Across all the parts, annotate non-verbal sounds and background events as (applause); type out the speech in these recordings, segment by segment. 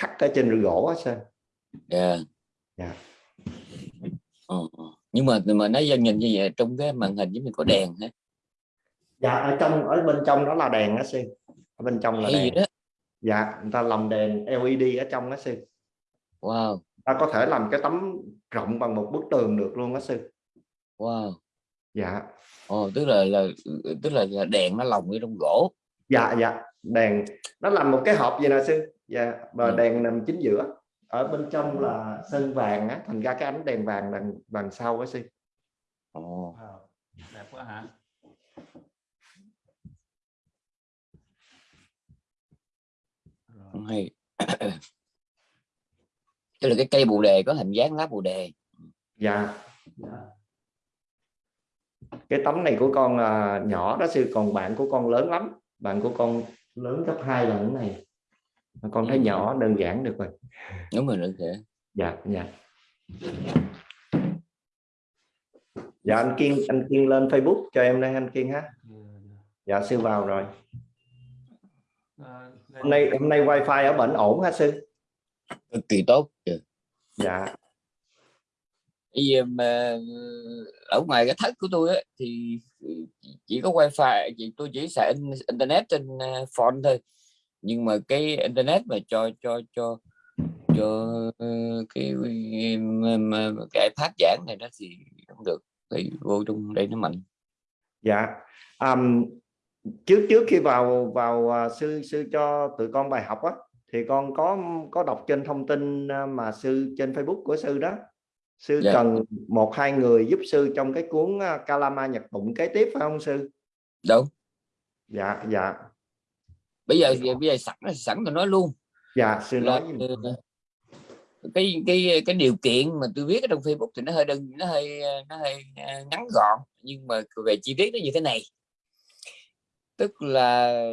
khắc ở trên gỗ á sơn dạ. Dạ. Ờ, ờ. nhưng mà mà nó nhìn như vậy trong cái màn hình giống như có đèn hả dạ ở trong ở bên trong đó là đèn á sư ở bên trong là hay gì đèn đó. Dạ người ta làm đèn LED ở trong á sư wow. Ta có thể làm cái tấm rộng bằng một bức tường được luôn á sư wow. Dạ. Ồ, tức là là tức là, là đèn nó lồng ở trong gỗ. Dạ dạ. Đèn nó làm một cái hộp vậy nè sư dạ và Ừ. đèn nằm chính giữa. Ở bên trong là sơn vàng á thành ra cái ánh đèn vàng đằng đằng sau á sư Ồ, đẹp quá hả? Hay. (coughs) Tức là cái cây bồ đề có hình dáng lá bồ đề. Dạ. Dạ. cái tấm này của con là nhỏ đó sư còn bạn của con lớn lắm. Bạn của con lớn gấp hai lần cái này con thấy Ừ. nhỏ đơn giản được rồi. Đúng rồi được thể dạ dạ. Dạ anh kiên anh kiên lên facebook cho em đây anh kiên ha. Dạ, sư vào rồi. À, hôm nay hôm nay wifi ở bệnh ổn hả sư? Cực kỳ tốt dạ. Bây giờ mà ở ngoài cái thất của tôi á, thì chỉ có wifi chỉ tôi chỉ xài in- internet trên uh, phone thôi nhưng mà cái internet mà cho cho cho cho cái cái iPad giảng này đó thì không được. Thì vô trong đây nó mạnh. Dạ. Àm, trước trước khi vào vào à, sư sư cho tụi con bài học á thì con có có đọc trên thông tin à, mà sư trên Facebook của sư đó. Sư Dạ. cần một hai người giúp sư trong cái cuốn à, Kalama Nhật Tụng kế tiếp phải không sư? Đâu dạ dạ bây giờ bây giờ sẵn sẵn tôi nói luôn. Dạ sư nói ờ, cái cái cái điều kiện mà tôi viết ở trong Facebook thì nó hơi đơn nó hơi nó hơi ờ, ngắn gọn nhưng mà về chi tiết nó như thế này. Tức là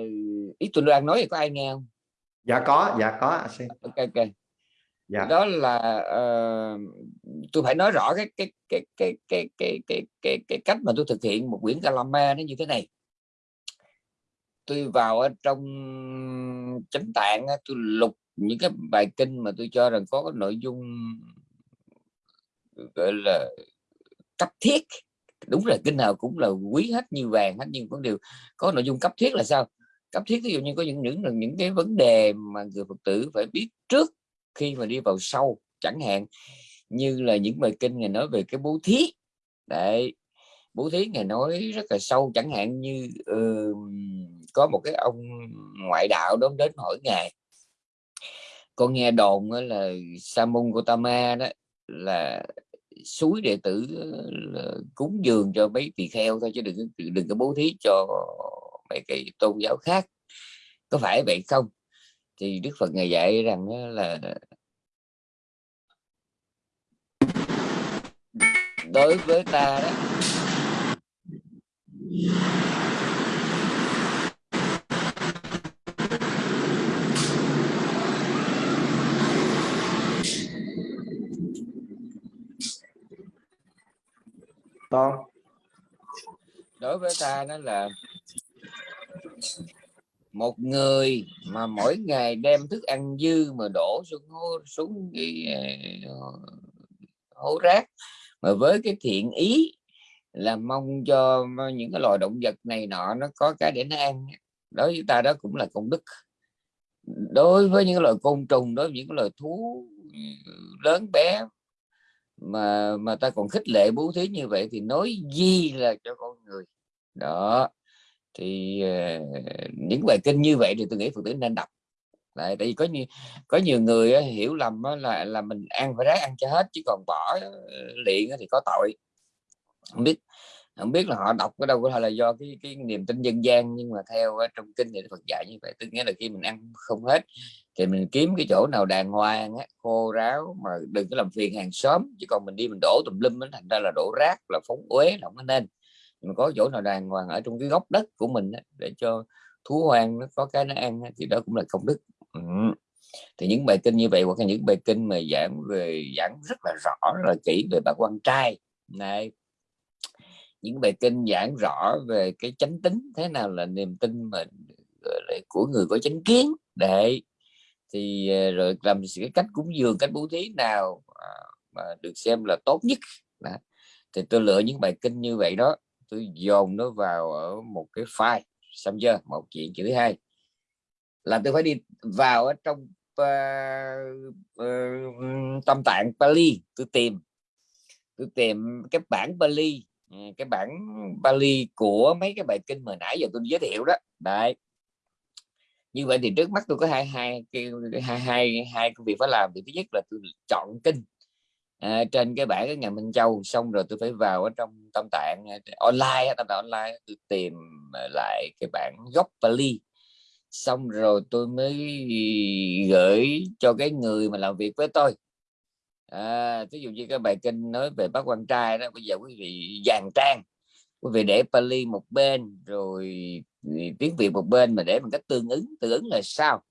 ý tôi đang nói thì có ai nghe không? Dạ có dạ có ok ok. Dạ. Đó là ờ, tôi phải nói rõ cái cái cái cái cái cái cái cái cái cách mà tôi thực hiện một quyển Kalama nó như thế này tôi vào ở trong chánh tạng tôi lục những cái bài kinh mà tôi cho rằng có cái nội dung gọi là cấp thiết. Đúng là kinh nào cũng là quý hết như vàng hết nhưng có điều có nội dung cấp thiết là sao? Cấp thiết ví dụ như có những những những cái vấn đề mà người phật tử phải biết trước khi mà đi vào sâu chẳng hạn như là những bài kinh ngày nói về cái bố thí. Đấy bố thí ngày nói rất là sâu chẳng hạn như uh, có một cái ông ngoại đạo đó đến hỏi ngài. Con nghe đồn là sa môn Gotama đó là suối đệ tử, là cúng dường cho mấy tỳ kheo thôi chứ đừng đừng có bố thí cho mấy cái tôn giáo khác. Có phải vậy không? Thì Đức Phật ngài dạy rằng là đối với ta đó con. Đối với ta đó là một người mà mỗi ngày đem thức ăn dư mà đổ xuống hố, xuống cái ờ, hố rác. Mà với cái thiện ý là mong cho những cái loài động vật này nọ nó có cái để nó ăn. Đối với ta đó cũng là công đức. Đối với những loài côn trùng đối với những loài thú lớn bé mà mà ta còn khích lệ bố thí như vậy thì nói gì là cho con người. Đó thì uh, những bài kinh như vậy thì tôi nghĩ phật tử nên đọc. Lại tại vì có nhiều có nhiều người uh, hiểu lầm uh, là là mình ăn phải ráng ăn cho hết chứ còn bỏ ờ, liền thì có tội. Không biết không biết là họ đọc ở đâu có thể là do cái cái niềm tin dân gian nhưng mà theo ờ, trong kinh thì Phật dạy như vậy. Tức nghĩa là khi mình ăn không hết thì mình kiếm cái chỗ nào đàng hoàng á, khô ráo mà đừng có làm phiền hàng xóm chứ còn mình đi mình đổ tùm lum thành ra là đổ rác là phóng uế là không nên. Mình có chỗ nào đàng hoàng ở trong cái góc đất của mình á, để cho thú hoang nó có cái nó ăn á, thì đó cũng là công đức. Ừ. thì những bài kinh như vậy hoặc là những bài kinh mà giảng về giảng rất là rõ rất là kỹ về bà quan trai. Này những bài kinh giảng rõ về cái chánh tính thế nào là niềm tin mà của người có chánh kiến. Để thì ờ, rồi làm cái cách cúng dường cách bố thí nào à, mà được xem là tốt nhất. Đó. thì tôi lựa những bài kinh như vậy đó. Tôi dồn nó vào ở một cái file xong chưa? Một chuyện chữ hai. Là tôi phải đi vào ở trong uh, uh, tâm tạng Pali. Tôi tìm tôi tìm cái bản Pali ừ, cái bản Pali của mấy cái bài kinh mà nãy giờ tôi giới thiệu đó. Đấy như vậy thì trước mắt tôi có hai hai cái hai hai hai công việc phải làm. Thì thứ nhất là tôi chọn kinh à, trên cái bản cái nhà Minh Châu. Xong rồi tôi phải vào ở trong tâm tạng à, online tâm tạng online tôi tìm lại cái bản gốc Pali xong rồi tôi mới gửi cho cái người mà làm việc với tôi. À, ví dụ như cái bài kinh nói về bác quan trai đó bây giờ quý vị dàn trang quý vị để Pali một bên rồi tiếng Việt một bên mà để một cách tương ứng tương ứng là sao?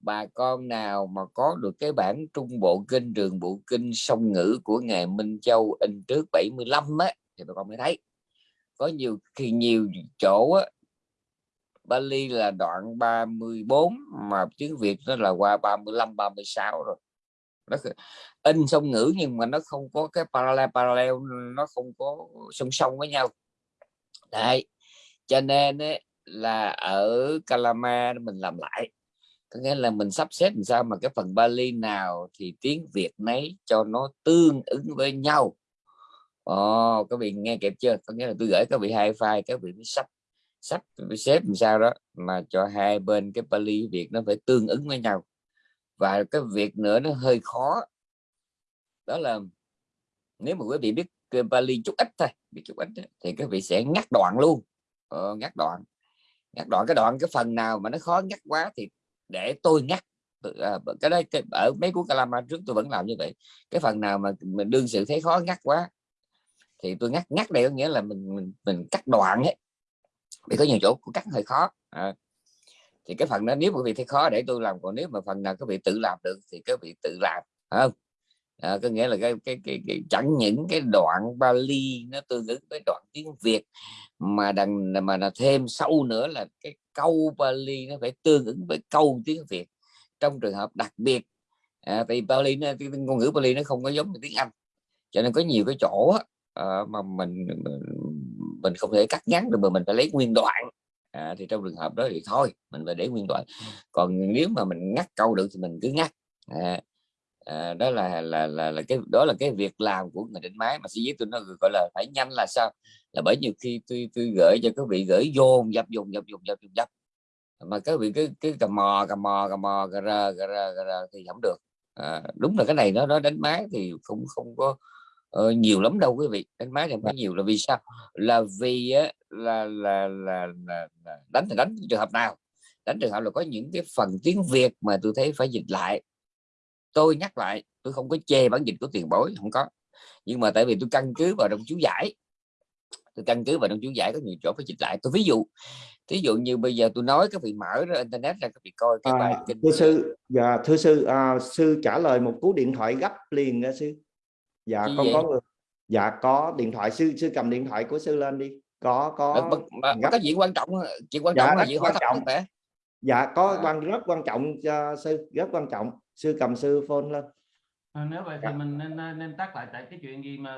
Bà con nào mà có được cái bản trung bộ kinh trường bộ kinh song ngữ của ngài Minh Châu in trước 75 á thì bà con mới thấy. Có nhiều khi nhiều chỗ á, Bali là đoạn 34 mà tiếng Việt nó là qua 35 36 rồi. Nó in song ngữ nhưng mà nó không có cái parallel parallel nó không có song song với nhau đấy cho nên ấy, là ở Calama mình làm lại. Có nghĩa là mình sắp xếp làm sao mà cái phần Bali nào thì tiếng Việt nấy cho nó tương ứng với nhau. Ồ, các vị nghe kịp chưa? Có nghĩa là tôi gửi các vị hai file các vị mới sắp sắp xếp làm sao đó mà cho hai bên cái Bali Việt nó phải tương ứng với nhau. Và cái việc nữa nó hơi khó. Đó là nếu mà quý vị biết Bali chút ít thôi biết chút ít thì các vị sẽ ngắt đoạn luôn. Ờ, ngắt đoạn. Ngắt đoạn cái đoạn cái phần nào mà nó khó ngắt quá thì để tôi ngắt. À, cái đấy cái, ở mấy cuốn Kalama trước tôi vẫn làm như vậy. Cái phần nào mà mình đương sự thấy khó ngắt quá thì tôi ngắt. Ngắt đây có nghĩa là mình mình, mình cắt đoạn ấy. Vì có nhiều chỗ cắt hơi khó. À, thì cái phần đó nếu quý vị thấy khó để tôi làm còn nếu mà phần nào các vị tự làm được thì các vị tự làm không? À, có nghĩa là cái, cái, cái, cái chẳng những cái đoạn Bali nó tương ứng với đoạn tiếng Việt mà đằng mà là thêm sâu nữa là cái câu Bali nó phải tương ứng với câu tiếng Việt. Trong trường hợp đặc biệt à, vì Bali nó, cái ngôn ngữ Bali nó không có giống tiếng Anh. Cho nên có nhiều cái chỗ à, mà mình, mình mình không thể cắt ngắn được mà mình phải lấy nguyên đoạn. À, thì trong trường hợp đó thì thôi mình phải để nguyên đoạn. Còn nếu mà mình ngắt câu được thì mình cứ ngắt. À, à, đó là, là là là cái đó là cái việc làm của người định máy mà sĩ tôi nó gọi là phải nhanh là sao? Là bởi nhiều khi tôi tôi gửi cho các vị gửi dồn dập dồn dập dồn dập dồn dập. Mà các vị cứ cứ cầm mò cầm mò cầm mò gà ra gà ra gà ra thì không được. À, đúng là cái này nó nó đánh máy thì không không có uh, nhiều lắm đâu quý vị. Đánh máy thì không có nhiều. Là vì sao? Là vì á, là, là, là, là, là đánh thì đánh trường hợp nào? Đánh trường hợp là có những cái phần tiếng Việt mà tôi thấy phải dịch lại tôi nhắc lại tôi không có chê bản dịch của tiền bối không có. Nhưng mà tại vì tôi căn cứ vào trong chú giải tôi căn cứ vào trong chú giải có nhiều chỗ phải dịch lại. Tôi ví dụ ví dụ như bây giờ tôi nói các vị mở ra internet ra các vị coi cái bài à, kinh thưa sư dạ thưa sư à, sư trả lời một cú điện thoại gấp liền nha sư. Dạ con vậy? có người dạ có điện thoại sư sư cầm điện thoại của sư lên đi. Có có Mà, mà, mà có chuyện quan trọng chuyện quan Dạ, trọng là rất chuyện hỏi quan trọng. Dạ có À. quan rất quan trọng cho sư rất quan trọng. Sư cầm sư phone lên. À, nếu vậy thì Dạ. mình nên nên- tắt lại tại cái chuyện gì mà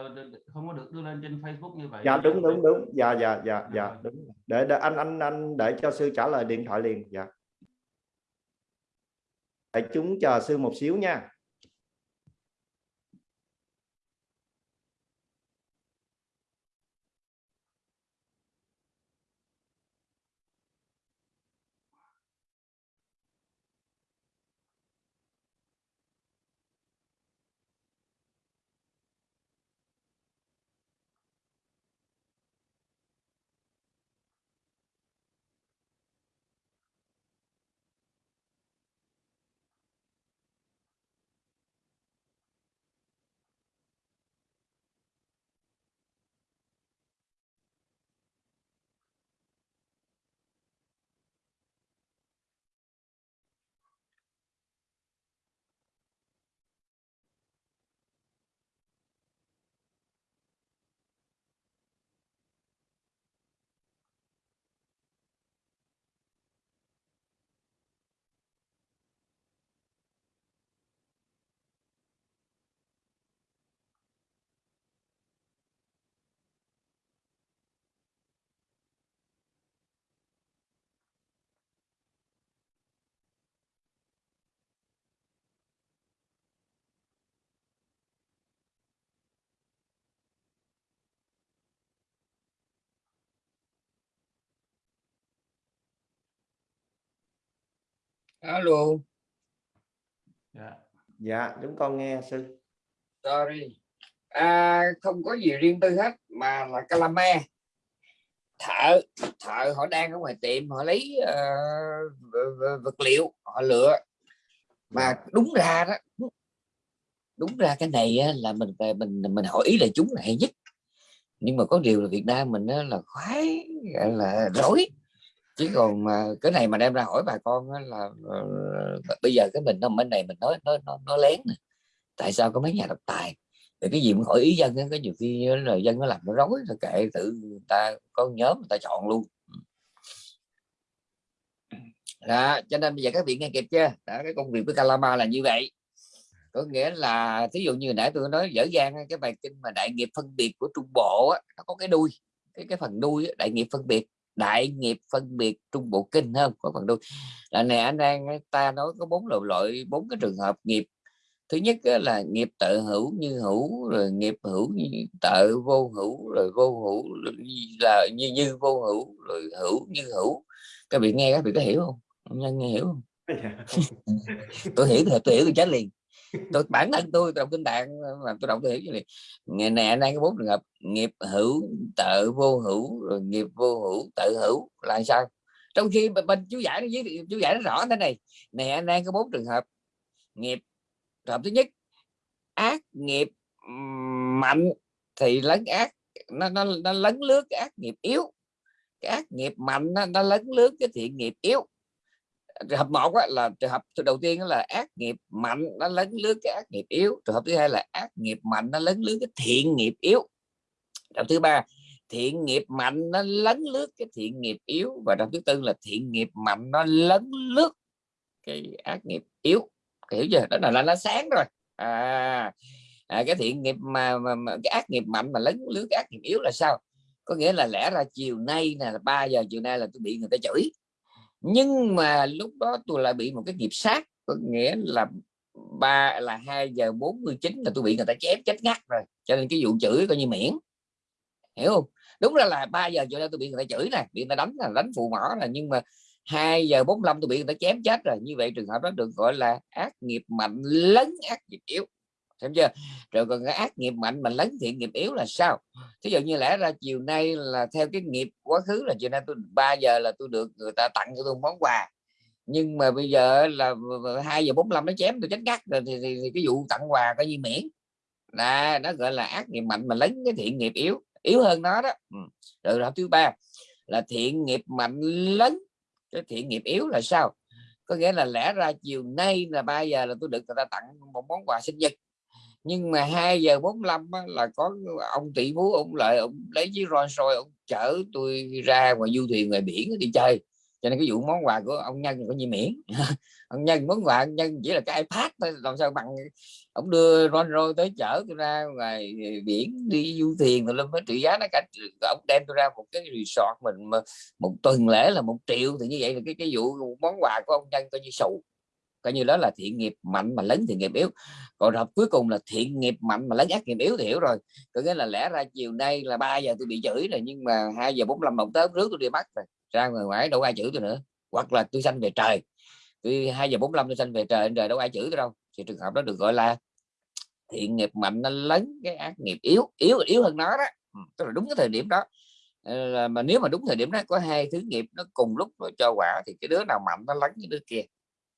không có được đưa lên trên Facebook như vậy. Dạ đúng đúng đúng. Dạ dạ dạ dạ Rồi. đúng để, để anh anh anh để cho sư trả lời điện thoại liền. Dạ. Để chúng chờ sư một xíu nha alo. Dạ. Dạ chúng con nghe sư. Sorry. À, không có gì riêng tư hết mà là calame. Thợ thợ họ đang ở ngoài tiệm họ lấy uh, vật liệu họ lựa. Mà đúng ra đó đúng ra cái này là mình mình mình hỏi ý là chúng là hay nhất. Nhưng mà có điều là Việt Nam mình là khoái gọi là rối chứ còn mà cái này mà đem ra hỏi bà con là uh, bây giờ cái mình nó bên này mình nói nó nó, nó lén nè. Tại sao có mấy nhà độc tài? Thì cái gì cũng hỏi ý dân có nhiều khi là dân nó làm nó rối rồi kệ tự người ta có nhóm người ta chọn luôn. Đó, cho nên bây giờ các vị nghe kịp chưa? Đó, cái công việc với Calama là như vậy. Có nghĩa là thí dụ như nãy tôi nói dở dang cái bài kinh mà đại nghiệp phân biệt của trung bộ á, nó có cái đuôi cái cái phần đuôi đại nghiệp phân biệt đại nghiệp phân biệt trung bộ kinh không? Có phần đuôi. Là này anh đang ta nói có bốn loại loại bốn cái trường hợp nghiệp. Thứ nhất là nghiệp tự hữu như hữu rồi nghiệp hữu như tự vô hữu rồi vô hữu là như như vô hữu rồi hữu như hữu. Các vị nghe các vị có hiểu không? Nhân nghe hiểu không? Dạ, tôi hiểu thì tôi hiểu tôi chết liền tôi bản thân tôi đọc kinh tạng mà tôi đọc tôi hiểu như này ngày nay anh đang có bốn trường hợp nghiệp hữu tự vô hữu rồi nghiệp vô hữu tự hữu là sao? Trong khi bên chú giải nó chú giải nó rõ thế này. Nè anh đang có bốn trường hợp nghiệp trường hợp thứ nhất ác nghiệp mạnh thì lấn ác nó nó, nó lấn lướt cái ác nghiệp yếu. Cái ác nghiệp mạnh nó, nó lấn lướt cái thiện nghiệp yếu trường hợp một á, là trường hợp đầu tiên là ác nghiệp mạnh nó lấn lướt cái ác nghiệp yếu. Trường hợp thứ hai là ác nghiệp mạnh nó lấn lướt cái thiện nghiệp yếu. Trường hợp thứ ba thiện nghiệp mạnh nó lấn lướt cái thiện nghiệp yếu. Và trường thứ tư là thiện nghiệp mạnh nó lấn lướt cái ác nghiệp yếu. Hiểu chưa? Đó là, là nó sáng rồi. À, à cái thiện nghiệp mà, mà, mà cái ác nghiệp mạnh mà lấn lướt cái ác nghiệp yếu là sao? Có nghĩa là lẽ ra chiều nay là 3 giờ chiều nay là tôi bị người ta chửi nhưng mà lúc đó tôi lại bị một cái nghiệp sát, có nghĩa là ba, là 2 giờ 49 là tôi bị người ta chém chết ngắt rồi. Cho nên cái vụ chửi coi như miễn. Hiểu không? Đúng ra là 3 giờ cho nên tôi bị người ta chửi nè, bị người ta đánh là đánh phụ mỏ là nhưng mà 2 giờ 45 tôi bị người ta chém chết rồi. Như vậy trường hợp đó được gọi là ác nghiệp mạnh lấn ác nghiệp yếu xem chưa? Rồi còn cái ác nghiệp mạnh mà lấn thiện nghiệp yếu là sao? Thí dụ như lẽ ra chiều nay là theo cái nghiệp quá khứ là chiều nay tôi 3 giờ là tôi được người ta tặng cho tôi món quà. Nhưng mà bây giờ là 2 giờ 45 nó chém tôi chết cắt rồi thì, thì, thì cái vụ tặng quà coi như miễn. Là nó gọi là ác nghiệp mạnh mà lấn cái thiện nghiệp yếu yếu hơn nó đó. Ừ. Rồi rồi thứ ba là thiện nghiệp mạnh lấn cái thiện nghiệp yếu là sao? Có nghĩa là lẽ ra chiều nay là 3 giờ là tôi được người ta tặng một món quà sinh nhật nhưng mà 2 giờ 45 á, là có ông tỷ phú ông lợi ông lấy chiếc Rolls Royce ông chở tôi ra ngoài du thuyền ngoài biển đi chơi. Cho nên cái vụ món quà của ông nhân có như miễn. (laughs) Ông nhân món quà ông nhân chỉ là cái ipad thôi làm sao bằng ông đưa Rolls roi tới chở tôi ra ngoài biển đi du thuyền rồi lên với trị giá nó cả ông đem tôi ra một cái resort mình mà một tuần lễ là một triệu thì như vậy là cái cái vụ món quà của ông nhân coi như sụ coi như đó là thiện nghiệp mạnh mà lớn thiện nghiệp yếu. Còn hợp cuối cùng là thiện nghiệp mạnh mà lớn ác nghiệp yếu thì hiểu rồi. Có nghĩa là lẽ ra chiều nay là 3 giờ tôi bị chửi rồi, nhưng mà 2 giờ 45 đồng tới rước tôi đi bắt rồi. Ra ngoài ngoài đâu ai chửi tôi nữa. Hoặc là tôi sanh về trời. Tôi 2 giờ 45 tôi sanh về trời trời đâu ai chửi tôi đâu. Thì trường hợp đó được gọi là thiện nghiệp mạnh nó lớn cái ác nghiệp yếu yếu yếu hơn nó đó. Ừ, tức là đúng cái thời điểm đó. Ờ, mà nếu mà đúng thời điểm đó, có hai thứ nghiệp nó cùng lúc nó cho quả thì cái đứa nào mạnh nó lấn cái đứa kia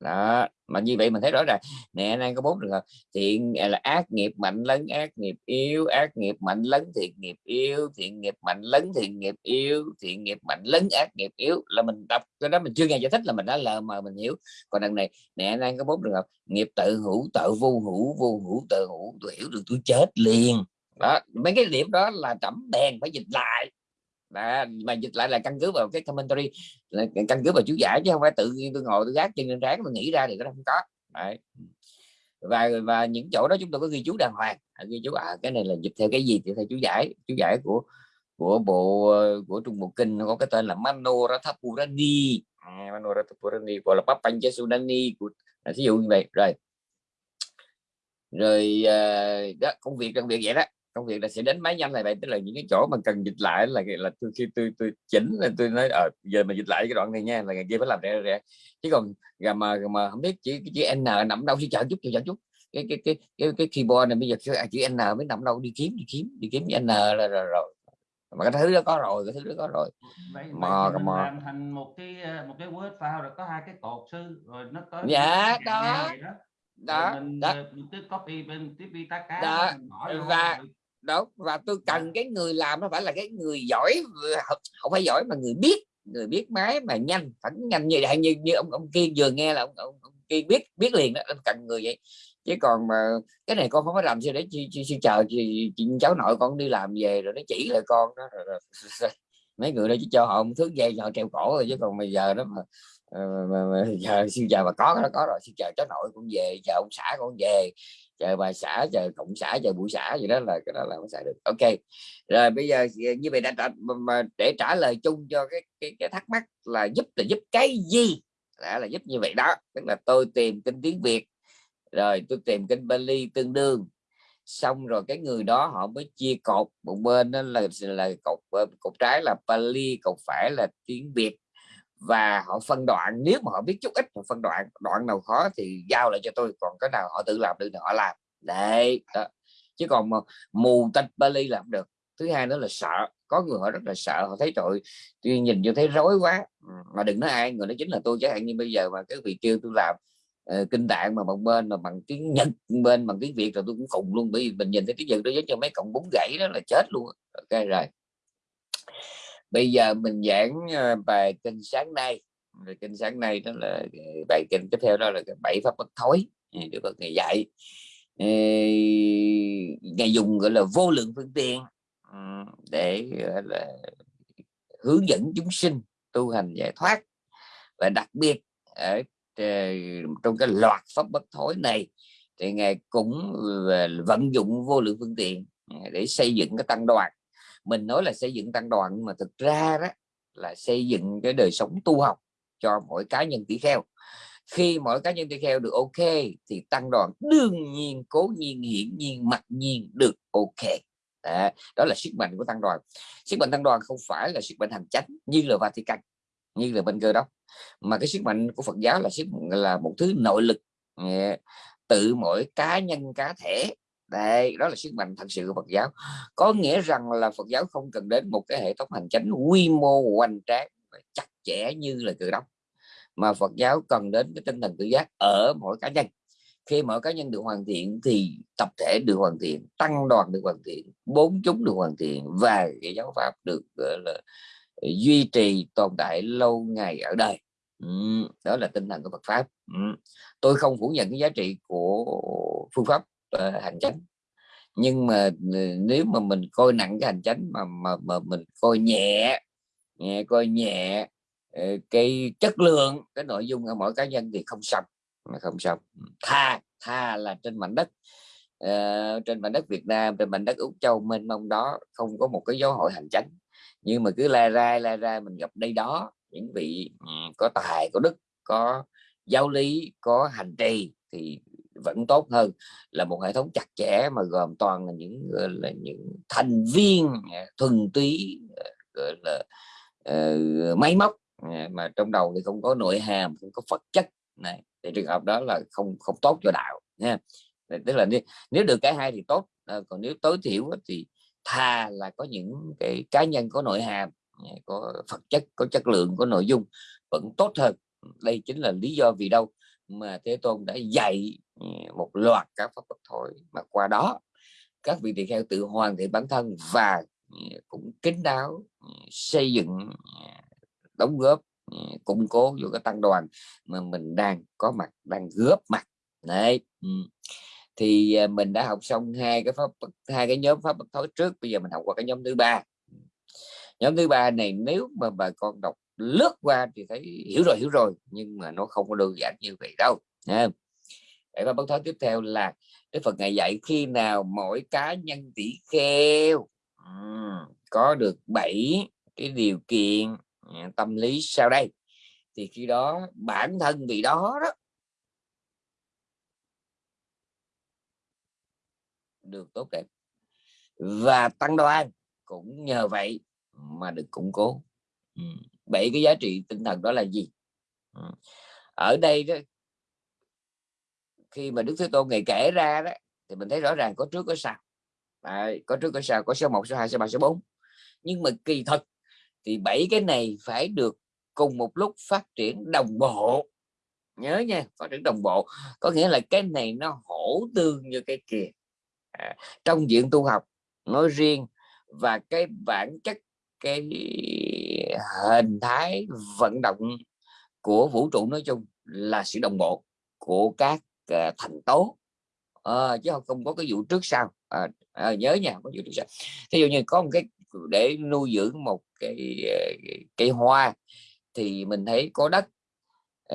đó, mà như vậy mình thấy rõ ràng. Nè đang có bốn trường hợp. Thiện à, là ác nghiệp, mạnh lấn, ác nghiệp, yếu. Ác nghiệp, mạnh lấn, thiện nghiệp, yếu. Thiện nghiệp, mạnh lấn, thiện nghiệp, yếu. Thiện nghiệp, mạnh lấn, ác nghiệp, yếu. Là mình đọc cái đó mình chưa nghe giải thích là mình đã lờ mà mình hiểu. Còn đằng này, nè đang có bốn trường hợp. Nghiệp tự hữu, tự vô hữu vô hữu, tự hữu tôi hiểu được tôi chết liền. Đó, mấy cái điểm đó là trẫm đèn phải dịch lại đó, mà dịch lại là căn cứ vào cái commentary là căn cứ vào chú giải chứ không phải tự nhiên tôi ngồi tôi gác chân lên trán tôi nghĩ ra thì nó không có. Đấy. và và những chỗ đó chúng tôi có ghi chú đàng hoàng à, ghi chú à cái này là dịch theo cái gì thì theo chú giải chú giải của của bộ của trung bộ kinh có cái tên là Manoratapurani à, Manoratapurani gọi là Papanchasudani của à, ví dụ như vậy. Rồi. Rồi à, đó công việc công việc vậy đó công việc là sẽ đến máy nhanh này vậy tức là những cái chỗ mà cần dịch lại là là tôi khi tôi tôi chỉnh là tôi nói ở ờ, giờ mà dịch lại cái đoạn này nha là ngày kia phải làm rẻ rẻ chứ còn mà mà, mà không biết chữ chữ n nằm đâu chứ chờ chút chờ chút cái cái cái cái cái keyboard này bây giờ chữ n mới nằm đâu đi kiếm đi kiếm đi kiếm n là rồi, rồi mà cái thứ đó có rồi cái thứ đó có rồi vậy, mò vậy mò làm thành một cái ờ, một cái word file rồi có hai cái cột sư rồi nó có dạ đó đó đó, mình, đó. Ờ, mình cứ copy bên tiếp đi tá cá đó. và rồi. Đó và tôi cần cái người làm nó phải là cái người giỏi không phải giỏi mà người biết người biết máy mà nhanh phải nhanh như vậy như như ông ông kiên vừa nghe là ông, ông, ông kiên biết biết liền đó cần người vậy chứ còn mà cái này con không có làm gì để chi, chi, chi chờ chị, chị cháu nội con đi làm về rồi nó chỉ lại con đó rồi, rồi. mấy người đó chứ cho họ một thứ dây họ treo cổ rồi chứ còn bây giờ đó mà, mà, mà, mà giờ siêu chờ mà có nó có rồi siêu chờ cháu nội cũng về chờ ông xã con về chờ bà xã chờ cộng xã chờ buổi xã gì đó là cái đó là không xài được. Ok rồi bây giờ như vậy đã trả, mà để trả lời chung cho cái cái, cái thắc mắc là giúp là giúp cái gì? Đã là giúp như vậy đó tức là tôi tìm kinh tiếng việt rồi tôi tìm kênh Bali tương đương. Xong rồi cái người đó họ mới chia cột một bên đó là là cột cột trái là Bali cột phải là tiếng Việt và họ phân đoạn nếu mà họ biết chút ít họ phân đoạn đoạn nào khó thì giao lại cho tôi còn cái nào họ tự làm được thì họ làm. Đấy đó. chứ còn mà mù tinh Bali làm được. Thứ hai nữa là sợ có người họ rất là sợ họ thấy tội tôi nhìn vô thấy rối quá. Mà đừng nói ai người đó chính là tôi chẳng hạn như bây giờ mà cái vị kêu tôi làm uh, kinh tạng mà bằng bên mà bằng tiếng nhật bên bằng tiếng việt rồi tôi cũng khùng luôn bởi vì mình nhìn thấy tiếng nhật đó giống cho mấy cọng bún gãy đó là chết luôn ok rồi bây giờ mình giảng ờ, bài kinh sáng nay. Bài kinh sáng nay đó là ờ, bài kinh tiếp theo đó là bảy pháp bất thối được Phật ngày dạy. Ngày dùng, gọi là, vô lượng phương tiện ừ, để, gọi là, hướng dẫn chúng sinh tu hành giải thoát. Và đặc biệt ở ờ, trong cái loạt pháp bất thối này thì ngài cũng vận dụng vô lượng phương tiện để xây dựng cái tăng đoàn mình nói là xây dựng tăng đoàn nhưng mà thực ra đó là xây dựng cái đời sống tu học cho mỗi cá nhân tỷ kheo. Khi mỗi cá nhân tỷ kheo được ok thì tăng đoàn đương nhiên cố nhiên hiển nhiên mặc nhiên được ok. Đó, đó là sức mạnh của tăng đoàn. Sức mạnh tăng đoàn không phải là sức mạnh hành chánh như là Vatican như là bên cơ đốc mà cái sức mạnh của Phật giáo là sức là một thứ nội lực tự mỗi cá nhân cá thể đây đó là sức mạnh thật sự của Phật giáo. Có nghĩa rằng là Phật giáo không cần đến một cái hệ thống hành chính quy mô hoành tráng và chặt chẽ như là cơ đốc mà Phật giáo cần đến cái tinh thần tự giác ở mỗi cá nhân. Khi mỗi cá nhân được hoàn thiện thì tập thể được hoàn thiện tăng đoàn được hoàn thiện bốn chúng được hoàn thiện và cái giáo pháp được gọi là duy trì tồn tại lâu ngày ở đời. Ừ, đó là tinh thần của Phật pháp. Ừ. tôi không phủ nhận cái giá trị của phương pháp uh, hành chánh. Nhưng mà ừ, nếu mà mình coi nặng cái hành chánh mà mà, mà mình coi nhẹ nhẹ coi nhẹ ờ, cái chất lượng cái nội dung ở mỗi cá nhân thì không xong mà không xong. Tha tha là trên mảnh đất uh, trên mảnh đất Việt Nam trên mảnh đất Úc Châu mênh mông đó không có một cái giáo hội hành chánh. Nhưng mà cứ la ra la ra mình gặp đây đó những vị ừ, có tài có đức có giáo lý có hành trì thì vẫn tốt hơn là một hệ thống chặt chẽ mà gồm toàn là những là những thành viên à, thuần túy à, gọi là uh, máy móc à, mà trong đầu thì không có nội hàm không có vật chất. Này thì trường hợp đó là không không tốt cho đạo nha tức là nếu được cái hai thì tốt còn nếu tối thiểu thì thà là có những cái cá nhân có nội hàm có vật chất có chất lượng có nội dung vẫn tốt hơn. Đây chính là lý do vì đâu mà thế tôn đã dạy một loạt các pháp bất thối mà qua đó, các vị tỳ kheo tự hoàn thiện bản thân và cũng kính đáo xây dựng đóng góp củng cố vô cái tăng đoàn mà mình đang có mặt, đang góp mặt. Đấy thì à, mình đã học xong hai cái pháp hai cái nhóm pháp bất thối trước, bây giờ mình học qua cái nhóm thứ ba. Nhóm thứ ba này nếu mà bà con đọc lướt qua thì thấy hiểu rồi hiểu rồi, nhưng mà nó không có đơn giản như vậy đâu nha để pháp bất thối tiếp theo là đức Phật ngày dạy khi nào mỗi cá nhân tỷ kheo. Có được bảy cái điều kiện à, tâm lý sau đây. Thì khi đó, bản thân vị đó đó. Được tốt đẹp. Và tăng đoan cũng nhờ vậy mà được củng cố. Bảy cái giá trị tinh thần đó là gì? Ở đây đó khi mà đức thế tôn ngày kể ra đó thì mình thấy rõ ràng có trước có sau. À, có trước có sau có số 1 số 2 số 3 số 4 nhưng mà kỳ thật thì bảy cái này phải được cùng một lúc phát triển đồng bộ. Nhớ nha phát triển đồng bộ. Có nghĩa là cái này nó hỗ tương như cái kia. À, trong diện tu học nói riêng và cái bản chất cái hình thái vận động của vũ trụ nói chung là sự đồng bộ của các Ờ, thành tố. À, chứ không có cái vụ trước sau. À, à, nhớ nha có vụ trước sau. Thí dụ như có một cái để nuôi dưỡng một cái cây hoa thì mình thấy có đất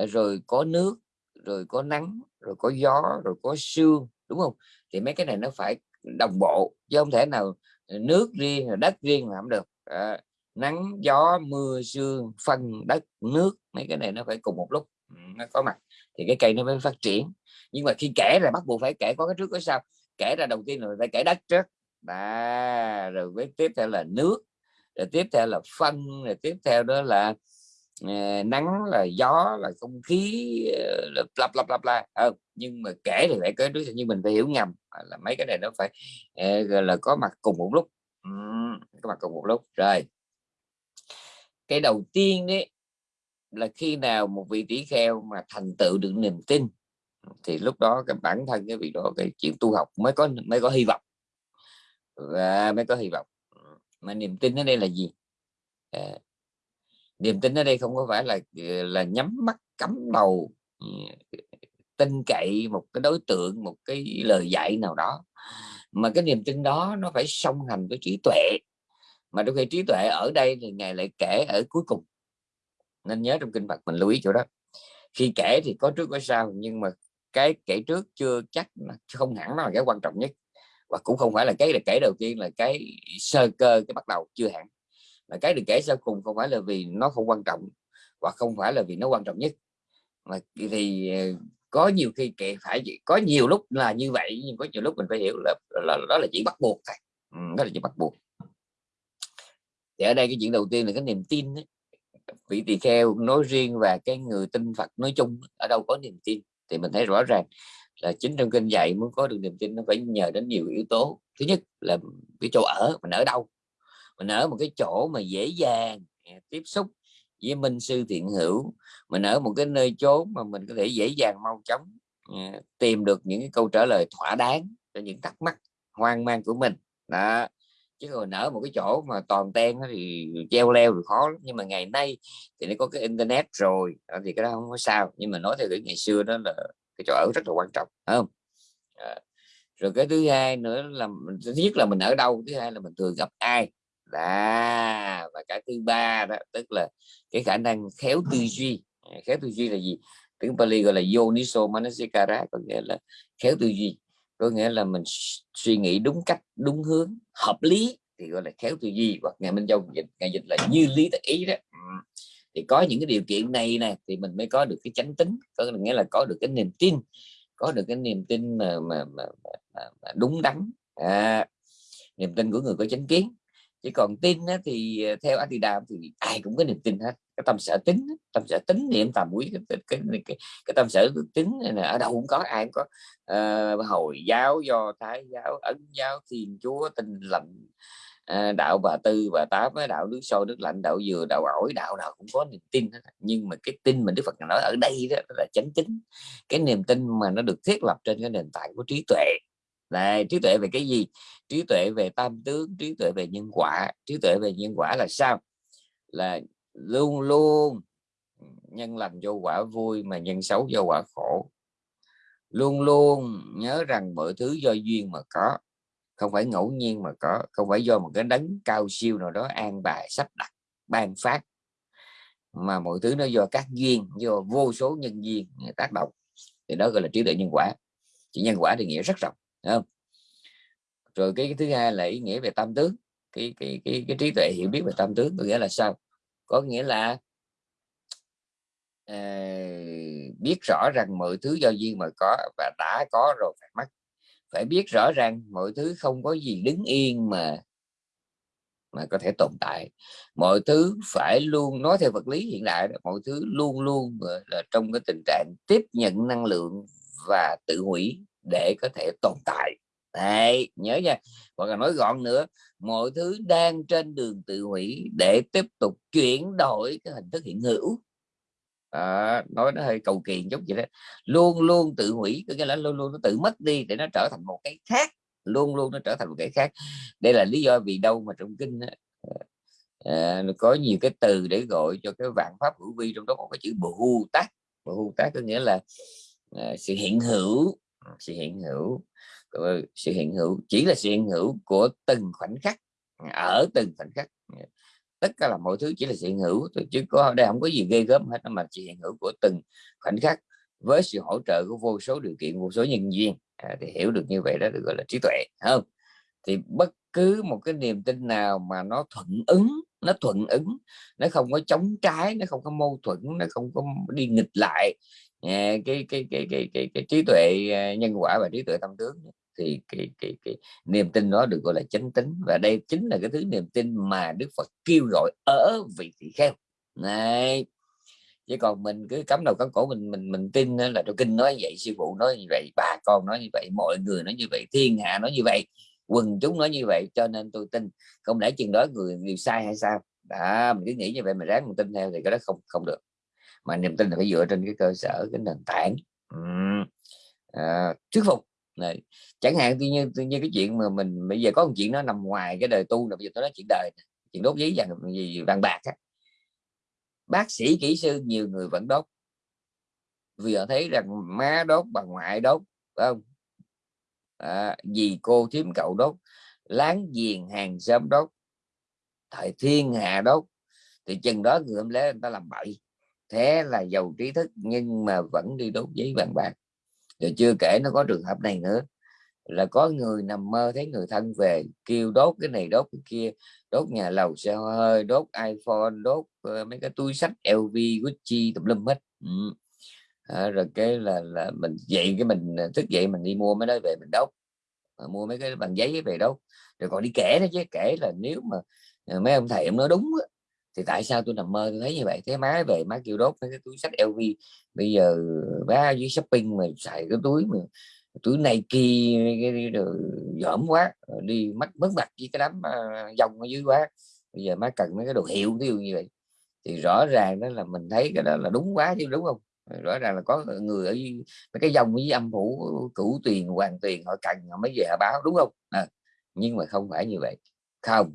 rồi có nước rồi có nắng rồi có gió rồi có sương đúng không? Thì mấy cái này nó phải đồng bộ chứ không thể nào nước riêng đất riêng làm được. À, nắng gió mưa sương phân đất nước mấy cái này nó phải cùng một lúc. Ừ, nó có mặt thì cái cây nó mới phát triển. Nhưng mà khi kể là bắt buộc phải kể có cái trước có sau. Kể ra đầu tiên rồi phải kể đất trước. Và rồi với tiếp theo là nước rồi tiếp theo là phân rồi tiếp theo đó là uh, nắng là gió là không khí ờ, uh, là lặp lặp lặp la ừ, nhưng mà kể thì phải có trước nhưng mình phải hiểu ngầm. Là mấy cái này nó phải uh, là có mặt cùng một lúc. Uhm, có mặt cùng một lúc. Rồi cái đầu tiên đấy là khi nào một vị tỷ kheo mà thành tựu được niềm tin thì lúc đó cái bản thân cái vị đó cái chuyện tu học mới có mới có hy vọng. Và mới có hy vọng. Mà niềm tin ở đây là gì? À, niềm tin ở đây không có phải là là nhắm mắt cắm đầu ừ, tin cậy một cái đối tượng một cái lời dạy nào đó. Mà cái niềm tin đó nó phải song hành với trí tuệ. Mà đôi khi trí tuệ ở đây thì ngài lại kể ở cuối cùng nên nhớ trong kinh Phật mình lưu ý chỗ đó. Khi kể thì có trước có sau nhưng mà cái kể trước chưa chắc không hẳn nó là cái quan trọng nhất. Và cũng không phải là cái được kể đầu tiên là cái sơ cơ cái bắt đầu chưa hẳn. Là cái được kể sau cùng không phải là vì nó không quan trọng và không phải là vì nó quan trọng nhất. Mà thì ờ, có nhiều khi kể phải có nhiều lúc là như vậy nhưng có nhiều lúc mình phải hiểu là, là, là đó là chỉ bắt buộc thôi. Ừ, đó là chỉ bắt buộc. Thì ở đây cái chuyện đầu tiên là cái niềm tin ấy vị tỳ kheo nói riêng và cái người tin Phật nói chung ở đâu có niềm tin thì mình thấy rõ ràng là chính trong kinh dạy muốn có được niềm tin nó phải nhờ đến nhiều yếu tố. Thứ nhất là cái chỗ ở, mình ở đâu? Mình ở một cái chỗ mà dễ dàng à, tiếp xúc với minh sư thiện hữu. Mình ở một cái nơi chốn mà mình có thể dễ dàng mau chóng à, tìm được những cái câu trả lời thỏa đáng cho những thắc mắc hoang mang của mình. Đó chứ còn nở một cái chỗ mà toàn ten thì treo leo thì khó nhưng mà ngày nay thì nó có cái internet rồi ờ, thì cái đó không có sao. Nhưng mà nói theo cái ngày xưa đó là cái chỗ ở rất là quan trọng không? À, rồi cái thứ hai nữa là thứ nhất là mình ở đâu thứ hai là mình thường gặp ai? Là và cái thứ ba đó tức là cái khả năng khéo tư duy. Khéo tư duy là gì? Tiếng Pali gọi là yoniso manasikara có nghĩa là khéo tư duy có nghĩa là mình suy nghĩ đúng cách đúng hướng hợp lý thì gọi là khéo tư duy hoặc ngày minh châu dịch ngày dịch là như lý tự ý đó. Thì có những cái điều kiện này nè thì mình mới có được cái chánh tính có nghĩa là có được cái niềm tin có được cái niềm tin mà mà, mà, mà, mà đúng đắn. À, niềm tin của người có chánh kiến. Chỉ còn tin á, thì ờ, theo Adidam thì ai cũng có niềm tin hết cái tâm sở tính tâm sở tính niệm tầm quý cái, cái, cái, cái, cái tâm sở tính này ở đâu cũng có ai cũng có. Uh, hồi giáo do thái giáo ấn giáo thiên chúa tinh lành uh, đạo bà tư bà tám đạo nước sôi nước lạnh đạo dừa đạo ổi đạo nào cũng có niềm tin hết. nhưng mà cái tin mình đức phật nói ở đây đó là chánh tính cái niềm tin mà nó được thiết lập trên cái nền tảng của trí tuệ. Này trí tuệ về cái gì? Trí tuệ về tam tướng trí tuệ về nhân quả. Trí tuệ về nhân quả là sao? Là luôn luôn. Nhân lành vô quả vui mà nhân xấu do quả khổ. Luôn luôn nhớ rằng mọi thứ do duyên mà có. Không phải ngẫu nhiên mà có. Không phải do một cái đấng cao siêu nào đó an bài sắp đặt ban phát. Mà mọi thứ nó do các duyên do vô số nhân duyên tác động. Thì đó gọi là trí tuệ nhân quả. Chỉ nhân quả thì nghĩa rất rộng không? Rồi cái, cái thứ hai là ý nghĩa về tam tướng cái cái cái, cái trí tuệ hiểu biết về tam tướng có nghĩa là sao? Có nghĩa là uh, biết rõ rằng mọi thứ do duyên mà có và đã có rồi phải mất. Phải biết rõ ràng mọi thứ không có gì đứng yên mà mà có thể tồn tại. Mọi thứ phải luôn nói theo vật lý hiện đại mọi thứ luôn luôn là trong cái tình trạng tiếp nhận năng lượng và tự hủy để có thể tồn tại. Đấy, nhớ nha. Hoặc là nói gọn nữa mọi thứ đang trên đường tự hủy để tiếp tục chuyển đổi cái hình thức hiện hữu. À, nói nó hơi cầu kỳ chút vậy đó. Luôn luôn tự hủy có nghĩa là luôn luôn nó tự mất đi để nó trở thành một cái khác. Luôn luôn nó trở thành một cái khác. Đây là lý do vì đâu mà trong kinh à, có nhiều cái từ để gọi cho cái vạn pháp hữu vi trong đó có cái chữ bù tác bù tác có nghĩa là à, sự hiện hữu sự hiện hữu sự hiện hữu chỉ là sự hiện hữu của từng khoảnh khắc ở từng khoảnh khắc. Tất cả là mọi thứ chỉ là sự hiện hữu chứ có đây không có gì ghê gớm hết mà sự hiện hữu của từng khoảnh khắc với sự hỗ trợ của vô số điều kiện vô số nhân duyên. À, thì hiểu được như vậy đó được gọi là trí tuệ không? Thì bất cứ một cái niềm tin nào mà nó thuận ứng nó thuận ứng nó không có chống trái nó không có mâu thuẫn nó không có đi nghịch lại à, cái, cái, cái, cái, cái, cái trí tuệ à, nhân quả và trí tuệ tâm tướng thì cái, cái, cái niềm tin đó được gọi là chánh tính và đây chính là cái thứ niềm tin mà Đức Phật kêu gọi ở vị thị kheo. Này chứ còn mình cứ cắm đầu cắm cổ mình mình mình tin là trong kinh nói vậy sư phụ nói như vậy bà con nói như vậy mọi người nói như vậy thiên hạ nói như vậy quần chúng nói như vậy cho nên tôi tin. Không lẽ chừng đó người người sai hay sao? Đã mình cứ nghĩ như vậy mà ráng mình tin theo thì cái đó không không được mà niềm tin là phải dựa trên cái cơ sở cái nền tảng. À, thuyết phục. Này chẳng hạn như, như như cái chuyện mà mình bây giờ có một chuyện nó nằm ngoài cái đời tu là bây giờ tôi nói chuyện đời chuyện đốt giấy vàng gì vàng bạc á. Bác sĩ kỹ sư nhiều người vẫn đốt. Vì họ thấy rằng má đốt bà ngoại đốt phải không? À, dì cô thím cậu đốt láng giềng hàng xóm đốt thời thiên hạ đốt thì chừng đó người hôm lẽ người ta làm bậy thế là giàu trí thức nhưng mà vẫn đi đốt giấy vàng bạc. Rồi chưa kể nó có trường hợp này nữa là có người nằm mơ thấy người thân về kêu đốt cái này đốt cái kia đốt nhà lầu xe hơi đốt iPhone đốt uh, mấy cái túi sách LV Gucci tùm lum hết. Ừ. à, rồi cái là là mình dậy cái mình ờ, thức dậy mình đi mua mấy đó về mình đốt. À, mua mấy cái bằng giấy về đốt. Rồi còn đi kể đó chứ kể là nếu mà mấy ông thầy ông nói đúng thì tại sao tôi nằm mơ tôi thấy như vậy? Thế má về má kêu đốt cái túi sách LV bây giờ má dưới shopping mà xài cái túi mà túi này kia rồi dởm quá đi mất mất mặt với cái đám à, dòng ở dưới quá. Bây giờ má cần mấy cái đồ hiệu ví dụ như vậy. Thì rõ ràng đó là mình thấy cái đó là đúng quá chứ đúng không? Rõ ràng là có người ở mấy cái dòng với âm phủ cửu tuyền hoàng tuyền họ cần họ mới về họ báo đúng không? À, nhưng mà không phải như vậy. Không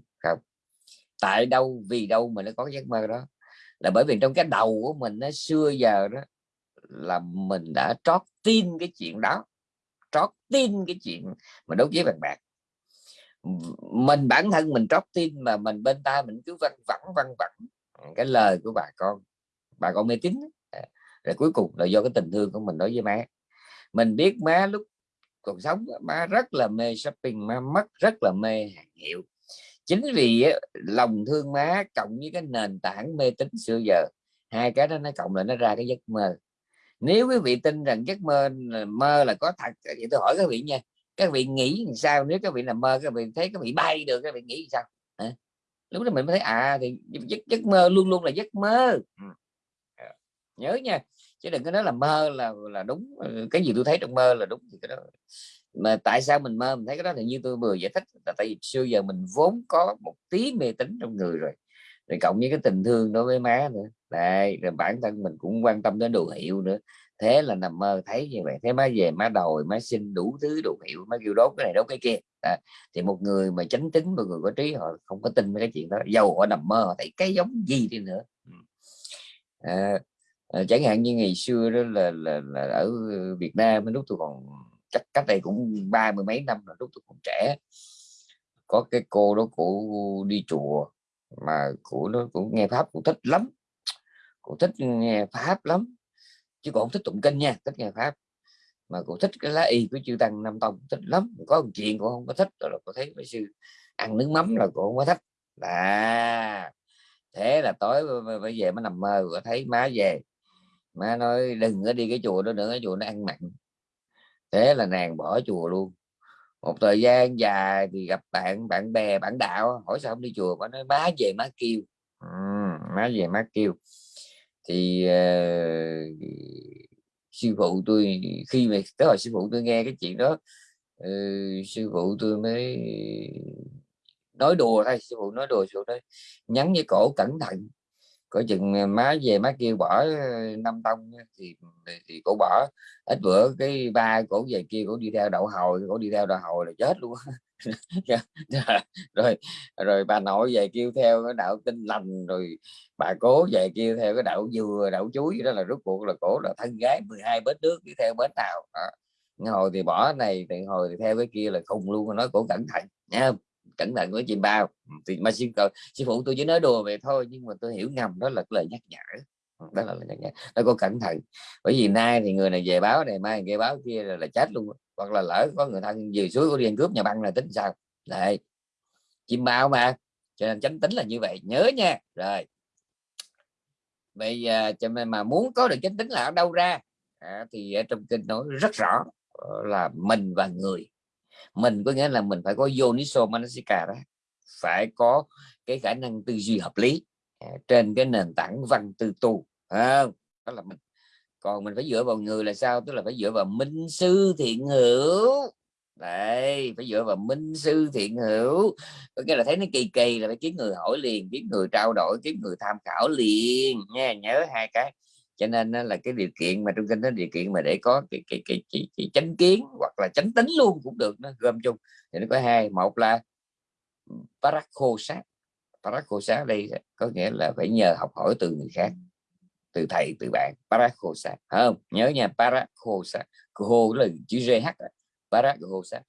tại đâu, vì đâu mà nó có giấc mơ đó. Là bởi vì trong cái đầu của mình nó xưa giờ đó, là mình đã trót tin cái chuyện đó, trót tin cái chuyện mà đốt giấy vàng bạc. Mình bản thân mình trót tin mà mình bên ta mình cứ văng vẳng văng vẳng cái lời của bà con. Bà con mê tín rồi cuối cùng là do cái tình thương của mình đối với má. Mình biết má lúc còn sống má rất là mê shopping, má mất rất là mê hàng hiệu chính vì lòng thương má cộng với cái nền tảng mê tín xưa giờ hai cái đó nó cộng lại nó ra cái giấc mơ. Nếu quý vị tin rằng giấc mơ mơ là có thật thì tôi hỏi các vị nha các vị nghĩ sao? Nếu các vị là mơ các vị thấy các vị bay được các vị nghĩ sao? À? lúc đó mình mới thấy à thì giấc, giấc mơ luôn luôn là giấc mơ. Ừ. Ờ, nhớ nha chứ đừng có nói là mơ là là đúng ờ, cái gì tôi thấy trong mơ là đúng thì cái đó mà tại sao mình mơ? Mình thấy cái đó thì như tôi vừa giải thích là tại vì xưa giờ mình vốn có một tí mê tín trong người rồi. Rồi cộng với cái tình thương đối với má nữa. Đây rồi bản thân mình cũng quan tâm đến đồ hiệu nữa. Thế là nằm mơ thấy như vậy. Thế má về má đòi má xin đủ thứ đồ hiệu má kêu đốt cái này đốt cái kia. À, thì một người mà chánh tính một người có trí họ không có tin cái chuyện đó. Dầu họ nằm mơ họ thấy cái giống gì đi nữa. Ừ. À, à, chẳng hạn như ngày xưa đó là, là, là ở Việt Nam lúc tôi còn chắc cách đây cũng ba mươi mấy năm là lúc tôi còn trẻ, có cái cô đó cụ đi chùa mà của nó cũng nghe pháp cũng thích lắm. Cũng thích nghe pháp lắm, chứ còn không thích tụng kinh nha, thích nghe pháp. Mà cũng thích cái lá y của chư tăng nam tông thích lắm. Có một chuyện cũng không có thích rồi là có thấy mấy sư ăn nước mắm là cũng không có thích. À thế là tối bây giờ mới nằm mơ có thấy má về. Má nói, đừng có đi cái chùa đó nữa, cái chùa nó ăn mặn thế là nàng bỏ chùa luôn. Một thời gian dài thì gặp bạn bạn bè bạn đạo hỏi sao không đi chùa mà nói má về má kêu. Ừ, má về má kêu. Thì uh, sư phụ tôi khi mà tới hồi sư phụ tôi nghe cái chuyện đó uh, sư phụ tôi mới nói đùa thôi sư phụ nói đùa sư phụ nói nhắn với cổ cẩn thận có chừng ờ, má về má kêu bỏ ờ, năm tông thì ừ, thì cổ bỏ. Ít bữa cái ba cổ về kia cổ đi theo đậu hồi, cổ đi theo đậu hồi là chết luôn (laughs) rồi rồi bà nội về kêu theo cái đạo tinh lành, rồi bà cố về kêu theo cái đạo dừa, đạo chuối, đó là rốt cuộc là cổ là thân gái 12 bến nước đi theo bến nào. Đó. hồi thì bỏ này, thì hồi thì theo cái kia là khùng luôn, nói cổ cẩn thận nha cẩn thận với chim bao. Ừ, thì mà sư, sư phụ tôi chỉ nói đùa về thôi nhưng mà tôi hiểu ngầm đó là lời nhắc nhở. Ừ, đó là lời nhắc nhở. Nó có cẩn thận bởi vì nay thì người này về báo này mai nghe báo kia là, là chết luôn hoặc là lỡ có người thân về suối có đi ăn cướp nhà băng là tính sao? Đấy. Chim bao mà cho nên tránh tính là như vậy nhớ nha. Rồi. Bây giờ cho nên mà muốn có được chánh tính là ở đâu ra? À, thì ở trong kinh nói rất rõ ờ, là mình và người mình có nghĩa là mình phải có yoniso manasika đó phải có cái khả năng tư duy hợp lý à, trên cái nền tảng văn tư tu à, đó là mình. Còn mình phải dựa vào người là sao? Tức là phải dựa vào minh sư thiện hữu. Đấy phải dựa vào minh sư thiện hữu. Có nghĩa là thấy nó kỳ kỳ là phải kiếm người hỏi liền kiếm người trao đổi kiếm người tham khảo liền nha nhớ hai cái cho nên là cái điều kiện mà trong kinh đó điều kiện mà để có cái cái cái, cái, cái chánh kiến hoặc là chánh tính luôn cũng được nó gom chung. Thì nó có hai một là ừ, parakho sát parakho sát đây có nghĩa là phải nhờ học hỏi từ người khác từ thầy từ bạn. Parakho sát không? Nhớ nha parakho sát khô là chữ gh parakho sát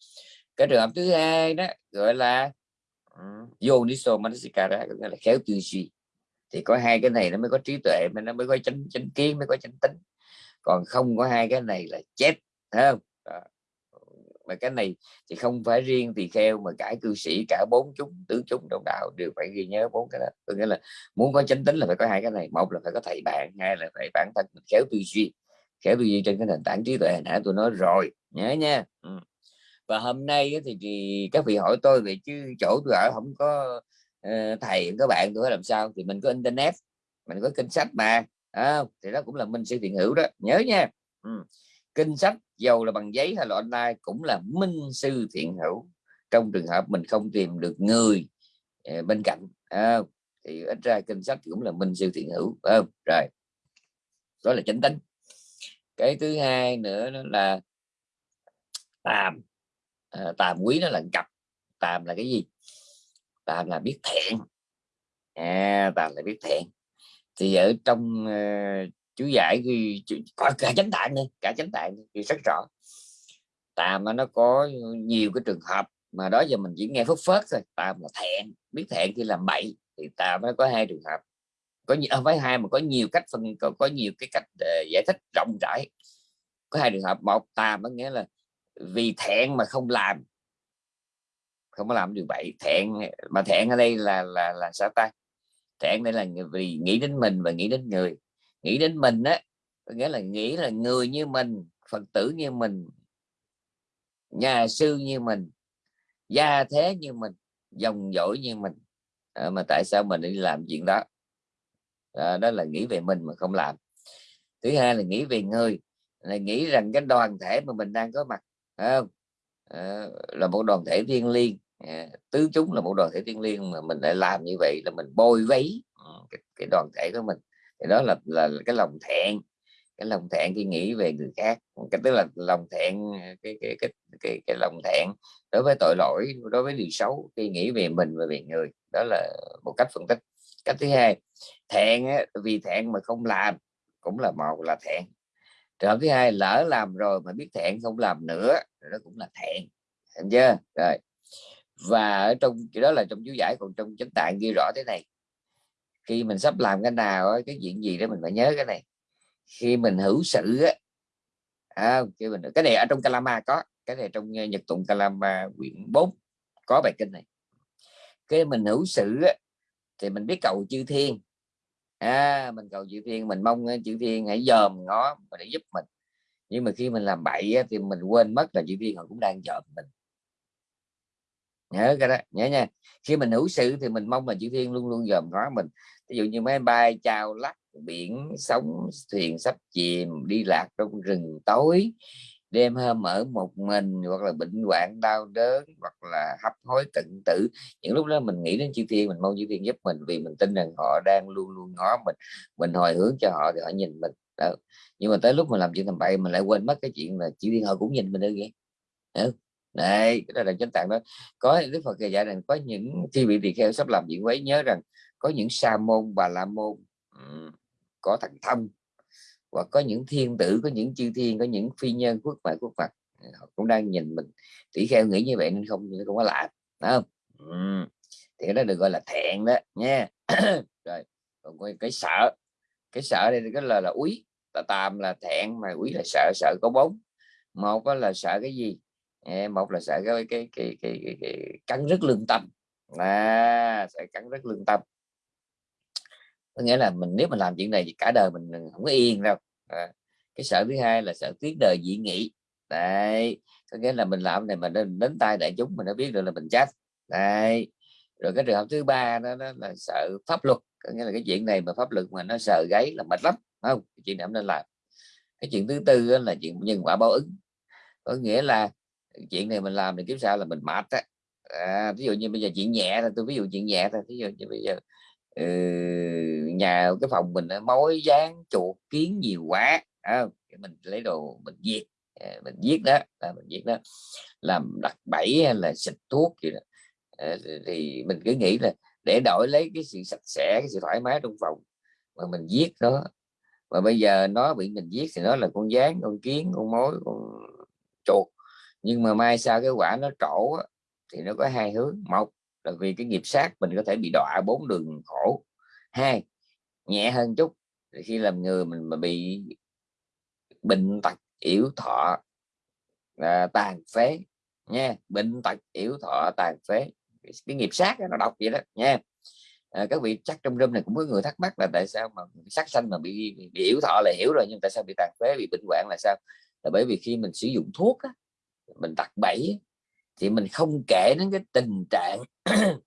cái trường hợp thứ hai đó gọi là ừ, yoniso manasikara có nghĩa là khéo tư duy thì có hai cái này nó mới có trí tuệ mà nó mới có chánh chánh kiến mới có chánh tính. Còn không có hai cái này là chết không? Đó. mà cái này thì không phải riêng thì kheo mà cả cư sĩ cả bốn chúng tứ chúng đồng đạo đều phải ghi nhớ bốn cái đó. Có nghĩa là muốn có chánh tính là phải có hai cái này. Một là phải có thầy bạn hai là phải bản thân mình khéo tư duy. Khéo tư duy trên cái nền tảng trí tuệ hồi nãy tôi nói rồi. Nhớ nha. Ừ. và hôm nay thì, thì các vị hỏi tôi về chứ chỗ tôi ở không có Ờ, thầy các bạn tôi làm sao? Thì mình có internet mình có kinh sách mà. À, thì đó cũng là minh sư thiện hữu đó. Nhớ nha. Ừ. kinh sách dầu là bằng giấy hay là online cũng là minh sư thiện hữu. Trong trường hợp mình không tìm được người ờ, bên cạnh à, thì ít ra kinh sách cũng là minh sư thiện hữu à, rồi. Đó là chánh tính cái thứ hai nữa là tàm. À, tàm quý nó là cặp. Tàm là cái gì? Ta là biết thiện, à, ta là biết thiện, thì ở trong uh, chú giải ghi có cả chánh tạng này, cả chánh tạng thì rất rõ. Tàm nó có nhiều cái trường hợp mà đó giờ mình chỉ nghe phất phớt thôi. Tàm là thẹn biết thẹn khi làm bậy thì tàm nó có hai trường hợp. Có nhiều à, với hai mà có nhiều cách phân có, có nhiều cái cách uh, giải thích rộng rãi. Có hai trường hợp một tàm có nghĩa là vì thẹn mà không làm không có làm điều bậy. Thẹn mà thẹn ở đây là là là sao ta? Thẹn đây là vì nghĩ đến mình và nghĩ đến người. Nghĩ đến mình á nghĩa là nghĩ là người như mình phật tử như mình nhà sư như mình gia thế như mình dòng dõi như mình. À, mà tại sao mình đi làm chuyện đó? À, đó là nghĩ về mình mà không làm. Thứ hai là nghĩ về người là nghĩ rằng cái đoàn thể mà mình đang có mặt không? À, là một đoàn thể thiêng liêng. Ờ, tứ chúng là một đoàn thể thiên liêng mà mình lại làm như vậy là mình bôi vấy ừ, cái, cái đoàn thể của mình thì đó là là cái lòng thẹn cái lòng thẹn khi nghĩ về người khác. Cái tức là lòng thẹn cái cái cái cái, cái lòng thẹn đối với tội lỗi đối với điều xấu khi nghĩ về mình và về người. Đó là một cách phân tích. Cách thứ hai thẹn vì thẹn mà không làm cũng là một là thẹn. Trường thứ hai lỡ làm rồi mà biết thẹn không làm nữa đó cũng là thẹn. Hiểu chưa? Rồi và ở trong cái đó là trong chú giải còn trong chánh tạng ghi rõ thế này. Khi mình sắp làm cái nào cái chuyện gì đó mình phải nhớ cái này. Khi mình hữu sự á à, cái mình cái này ở trong Kalama có cái này trong ờ, Nhật tụng Kalama quyển 4 có bài kinh này. Cái mình hữu sự á, thì mình biết cầu chư thiên. À, mình cầu chư thiên mình mong ờ, chư thiên hãy dòm ngó để giúp mình. Nhưng mà khi mình làm bậy á, thì mình quên mất là chư thiên họ cũng đang dòm mình nhớ cái đó, nhớ nha. Khi mình hữu sự thì mình mong là chư thiên luôn luôn dòm ngó mình. Ví dụ như máy bay chào lắc, biển sóng, thuyền sắp chìm, đi lạc trong rừng tối. Đêm hôm ở một mình, hoặc là bệnh hoạn, đau đớn, hoặc là hấp hối tận tử. Những lúc đó mình nghĩ đến chư thiên, mình mong chư thiên giúp mình vì mình tin rằng họ đang luôn luôn ngó mình. Mình hồi hướng cho họ thì họ nhìn mình. Đó. nhưng mà tới lúc mình làm chuyện tầm bậy, mình lại quên mất cái chuyện là chư thiên họ cũng nhìn mình đâu vậy đây cái đó là chánh tạng đó. Có đức phật dạy rằng có những khi bị tỳ kheo sắp làm chuyện quấy nhớ rằng có những sa môn bà la môn có thần thông hoặc có những thiên tử có những chư thiên có những phi nhân quốc ngoại quốc mặt họ cũng đang nhìn mình. Tỷ kheo nghĩ như vậy nên không không có lạ không? Ừ. thì đó được gọi là thẹn đó nha. (coughs) Rồi còn cái, cái sợ cái sợ đây cái là là úy tà tàm là thẹn mà úy là sợ sợ có bốn một là sợ cái gì? Một là sợ cái cái cái, cái, cái, cái cắn rất lương tâm. À, sợ cắn rất lương tâm. Có nghĩa là mình nếu mình làm chuyện này thì cả đời mình không có yên đâu. À, cái sợ thứ hai là sợ tiếng đời dị nghị. Đấy có nghĩa là mình làm này mà đến, đến tay đại chúng mình đã biết được là mình chết. Đấy rồi cái trường hợp thứ ba đó, đó là sợ pháp luật. Có nghĩa là cái chuyện này mà pháp luật mà nó sợ gáy là mệt lắm không? Cái chuyện này không nên làm. Cái chuyện thứ tư là chuyện nhân quả báo ứng. Có nghĩa là chuyện này mình làm thì kiếm sao là mình mệt á. À, ví dụ như bây giờ chuyện nhẹ là tôi ví dụ chuyện nhẹ thôi ví dụ như bây giờ ừ, nhà cái phòng mình mối dán chuột kiến nhiều quá à, mình lấy đồ mình giết à, mình giết đó à, mình giết đó làm đặt bẫy hay là xịt thuốc gì đó. À, thì mình cứ nghĩ là để đổi lấy cái sự sạch sẽ cái sự thoải mái trong phòng mà mình giết nó. Và bây giờ nó bị mình giết thì nó là con dán con kiến con mối con chuột nhưng mà mai sau cái quả nó trổ thì nó có hai hướng. Một là vì cái nghiệp sát mình có thể bị đọa bốn đường khổ. Hai nhẹ hơn chút thì khi làm người mình mà bị bệnh tật yếu thọ à, tàn phế nha bệnh tật yếu thọ tàn phế cái nghiệp sát nó độc vậy đó nha. À, các vị chắc trong râm này cũng có người thắc mắc là tại sao mà sát sanh mà bị, bị, bị yếu thọ là hiểu rồi nhưng tại sao bị tàn phế bị bệnh hoạn là sao? Là bởi vì khi mình sử dụng thuốc á, mình đặt bẫy thì mình không kể đến cái tình trạng (clears throat)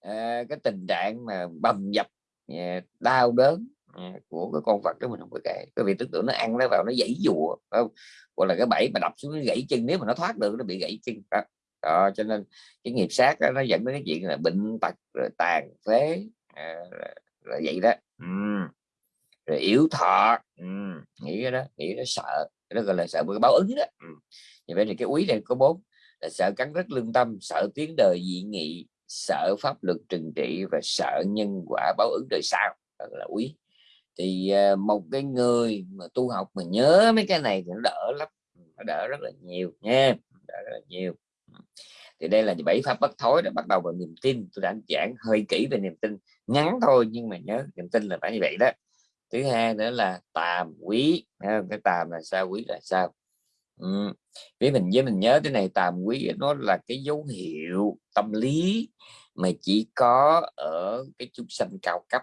à, cái tình trạng mà bầm dập à, đau đớn à, của cái con vật đó mình không có kể cái việc tưởng tượng nó ăn nó vào nó dãy dùa không hoặc là cái bẫy mà đập xuống nó gãy chân nếu mà nó thoát được nó bị gãy chân đó, đó cho nên cái nghiệp sát đó, nó dẫn đến cái chuyện là bệnh tật rồi tàn phế à, là, là vậy đó ừ. rồi yếu thọ ừ. nghĩ cái đó nghĩ nó sợ nó gọi là sợ cái báo ứng đó. Ừ. Như vậy thì cái úy này có bốn là sợ cắn rất lương tâm, sợ tiếng đời dị nghị, sợ pháp luật trừng trị và sợ nhân quả báo ứng đời sau. Đó là úy thì à, một cái người mà tu học mà nhớ mấy cái này thì nó đỡ lắm. Ừ, nó đỡ rất là nhiều nha, đỡ rất là nhiều. Ừ. Thì đây là bảy pháp bất thối đã bắt đầu vào niềm tin. Tôi đã giảng hơi kỹ về niềm tin, ngắn thôi nhưng mà nhớ, niềm tin là phải như vậy đó thứ hai nữa là tàm quý cái tàm là sao, quý là sao? Ừ. với mình với mình nhớ cái này, tàm quý nó là cái dấu hiệu tâm lý mà chỉ có ở cái chúng sanh cao cấp.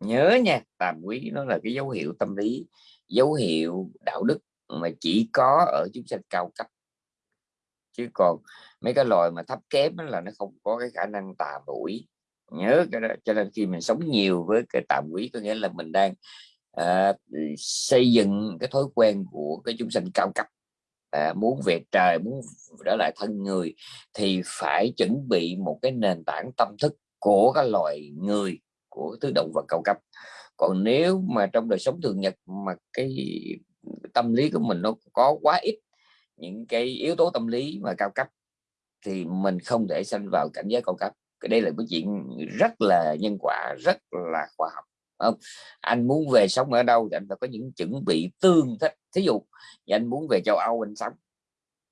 Nhớ nha, tàm quý nó là cái dấu hiệu tâm lý, dấu hiệu đạo đức mà chỉ có ở chúng sanh cao cấp. Chứ còn mấy cái loài mà thấp kém là nó không có cái khả năng tà quý nhớ cái đó. Cho nên khi mình sống nhiều với cái tạm quý có nghĩa là mình đang à, xây dựng cái thói quen của cái chúng sanh cao cấp. À, muốn về trời muốn trở lại thân người thì phải chuẩn bị một cái nền tảng tâm thức của các loài người của thứ động vật cao cấp. Còn nếu mà trong đời sống thường nhật mà cái tâm lý của mình nó có quá ít những cái yếu tố tâm lý mà cao cấp thì mình không thể sanh vào cảnh giới cao cấp cái đây là cái chuyện rất là nhân quả rất là khoa học không? Anh muốn về sống ở đâu thì anh phải có những chuẩn bị tương thích. Thí dụ anh muốn về châu Âu anh sống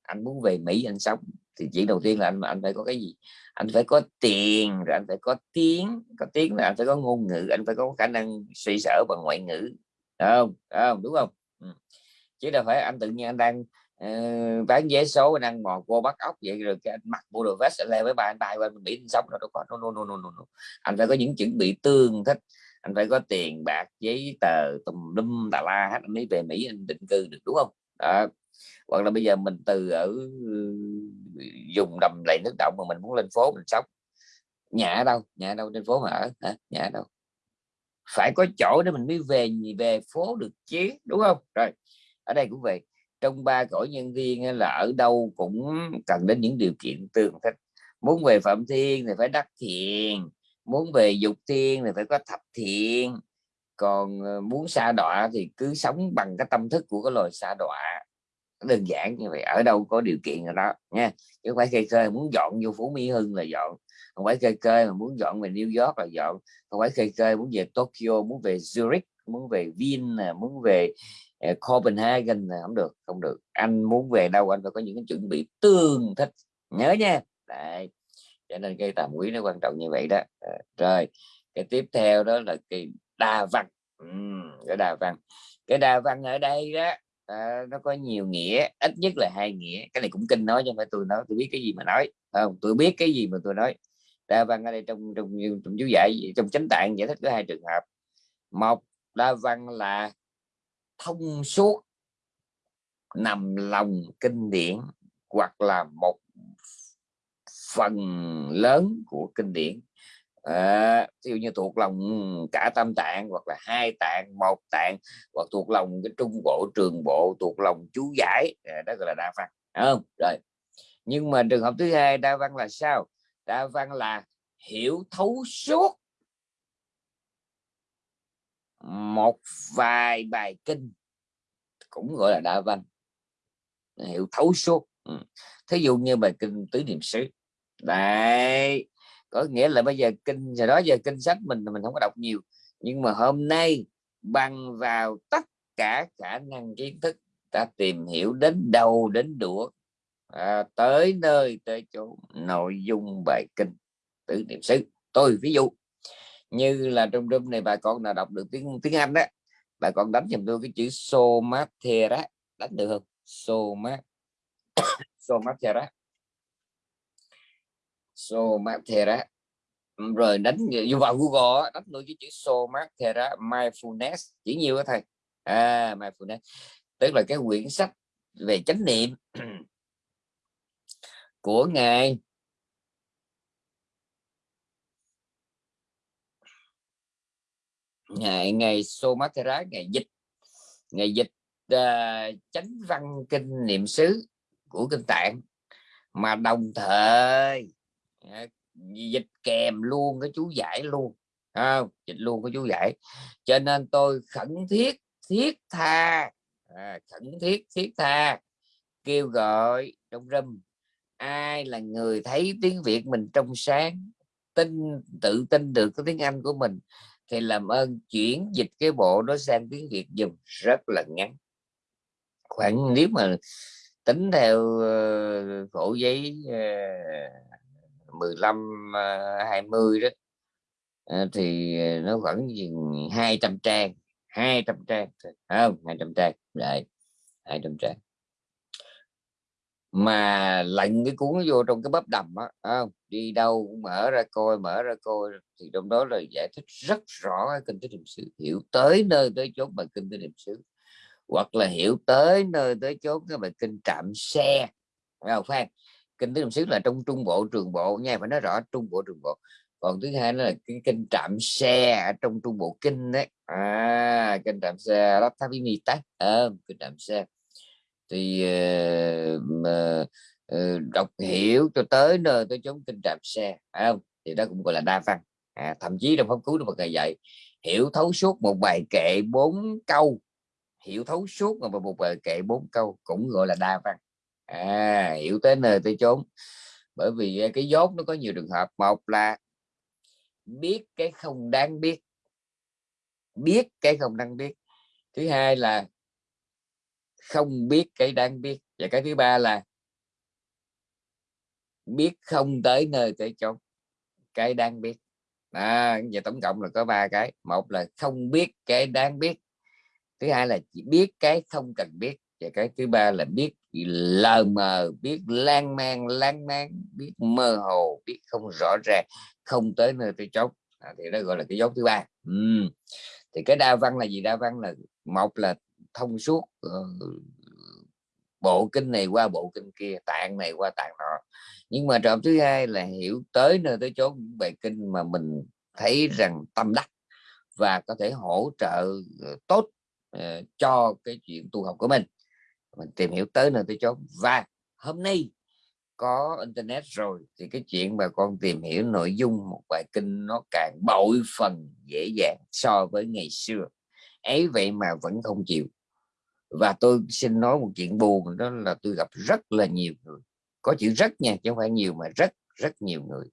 anh muốn về Mỹ anh sống thì chuyện đầu tiên là anh anh phải có cái gì? Anh phải có tiền rồi anh phải có tiếng có tiếng là anh phải có ngôn ngữ anh phải có khả năng suy sở bằng ngoại ngữ đúng không, đúng không? đúng không? Chứ đâu phải anh tự nhiên anh đang uh, bán vé số đang mò cô bắt ốc vậy rồi cái anh mặc bộ đồ vest lên với ba anh bay qua Mỹ sống rồi đâu có no, no, no, no, no. anh phải có những chuẩn bị tương thích anh phải có tiền bạc giấy tờ tùm lum tà la hết anh mới về Mỹ anh định cư được đúng không? Đó. Hoặc là bây giờ mình từ ở ừ, dùng đầm lầy nước động mà mình muốn lên phố mình sống. Nhà ở đâu nhà ở đâu trên phố mà ở hả? Nhà ở đâu. Phải có chỗ để mình mới về về phố được chứ đúng không? Rồi ở đây cũng vậy trong ba cõi nhân viên là ở đâu cũng cần đến những điều kiện tương thích. Muốn về phạm thiên thì phải đắc thiền muốn về dục thiên thì phải có thập thiện. Còn ờ, muốn xa đọa thì cứ sống bằng cái tâm thức của cái loài xa đọa. Đơn giản như vậy, ở đâu có điều kiện rồi đó, nha. Chứ không phải cây cơ muốn dọn vô phú mỹ hưng là dọn, không phải cây cơ mà muốn dọn về new york là dọn, không phải cây cơ muốn về tokyo, muốn về zurich, muốn về vin muốn về Ờ, copenhagen là không được không được. Anh muốn về đâu anh phải có những cái chuẩn bị tương thích. Nhớ nha. Đấy. cho nên cây tàm quý nó quan trọng như vậy đó. À, rồi cái tiếp theo đó là cái đa văn. Ừ, cái đa văn. Cái đa văn ở đây đó à, nó có nhiều nghĩa ít nhất là hai nghĩa. Cái này cũng kinh nói cho phải tôi nói tôi biết cái gì mà nói. Không? Tôi biết cái gì mà tôi nói. Đa văn ở đây trong trong trong chú giải trong chánh tạng giải thích có hai trường hợp. Một đa văn là thông suốt nằm lòng kinh điển hoặc là một phần lớn của kinh điển. À, ví dụ như thuộc lòng cả tam tạng hoặc là hai tạng một tạng hoặc thuộc lòng cái trung bộ trường bộ thuộc lòng chú giải à, đó gọi là đa văn không? Rồi nhưng mà trường hợp thứ hai đa văn là sao? Đa văn là hiểu thấu suốt một vài bài kinh cũng gọi là đa văn hiểu thấu suốt ừ. thí dụ như bài kinh tứ niệm xứ đấy có nghĩa là bây giờ kinh giờ đó giờ kinh sách mình mình không có đọc nhiều nhưng mà hôm nay bằng vào tất cả khả năng kiến thức ta tìm hiểu đến đâu đến đũa à, tới nơi tới chỗ nội dung bài kinh tứ niệm xứ tôi ví dụ như là trong room này, bà con nào đọc được tiếng tiếng Anh đó bà con đánh giùm tôi cái chữ somatera đánh được không? Somat (coughs) somatera somatera ừ, rồi đánh vô vào Google đánh luôn cái chữ somatera mindfulness. Chỉ nhiều đó thầy. À mindfulness. Tức là cái quyển sách về chánh niệm (coughs) của ngài. Ngày ngày Somatera ngày dịch. Ngày dịch uh, chánh văn kinh niệm xứ của kinh tạng. Mà đồng thời uh, dịch kèm luôn cái chú giải luôn không? Dịch luôn cái chú giải. Cho nên tôi khẩn thiết thiết tha à, khẩn thiết thiết tha kêu gọi trong râm ai là người thấy tiếng việt mình trong sáng tin tự tin được cái tiếng anh của mình thì làm ơn chuyển dịch cái bộ đó sang tiếng việt dùng rất là ngắn. Khoảng nếu mà tính theo ờ, khổ giấy ờ, 15 20 ờ, đó thì nó khoảng 200 trang 200 trang không 200 trang lại 200 trang mà lạnh cái cuốn vô trong cái bắp đầm á không? đi đâu cũng mở ra coi mở ra coi thì trong đó là giải thích rất rõ cái kinh tế niệm xứ. Hiểu tới nơi tới chốn bài kinh tế niệm xứ hoặc là hiểu tới nơi tới chốn cái bài kinh trạm xe không? Phan kinh tế niệm xứ là trong trung bộ trường bộ nha phải nói rõ trung bộ trường bộ. Còn thứ hai là cái kinh trạm xe ở trong trung bộ kinh đấy à kinh trạm xe lắp tháp mi tát à, kinh trạm xe thì uh, uh, đọc hiểu cho tới nơi tới chốn kinh trạm xe phải không? Thì đó cũng gọi là đa văn. À, thậm chí trong pháp cứu đức Phật ngày dạy hiểu thấu suốt một bài kệ bốn câu hiểu thấu suốt mà một bài kệ bốn câu cũng gọi là đa văn. À, hiểu tới nơi tới chốn. Bởi vì ờ, cái dốt nó có nhiều trường hợp. Một là biết cái không đáng biết biết cái không đáng biết. Thứ hai là không biết cái đáng biết. Và cái thứ ba là biết không tới nơi tới chốn cái đang biết. À, và tổng cộng là có ba cái. Một là không biết cái đáng biết. Thứ hai là chỉ biết cái không cần biết. Và cái thứ ba là biết lờ mờ biết lan man lan man biết mơ hồ biết không rõ ràng không tới nơi tới chốn. À, thì đó gọi là cái dấu thứ ba. Ừ. thì cái đa văn là gì? Đa văn là một là thông suốt ờ, bộ kinh này qua bộ kinh kia, tạng này qua tạng nọ. Nhưng mà trọng thứ hai là hiểu tới nơi tới chốn bài kinh mà mình thấy rằng tâm đắc và có thể hỗ trợ ờ, tốt ờ, cho cái chuyện tu học của mình. Mình tìm hiểu tới nơi tới chốn. Và hôm nay có internet rồi thì cái chuyện mà con tìm hiểu nội dung một bài kinh nó càng bội phần dễ dàng so với ngày xưa. Ấy vậy mà vẫn không chịu và tôi xin nói một chuyện buồn, đó là tôi gặp rất là nhiều người. Có chữ rất nha, chứ không phải nhiều, mà rất rất nhiều người.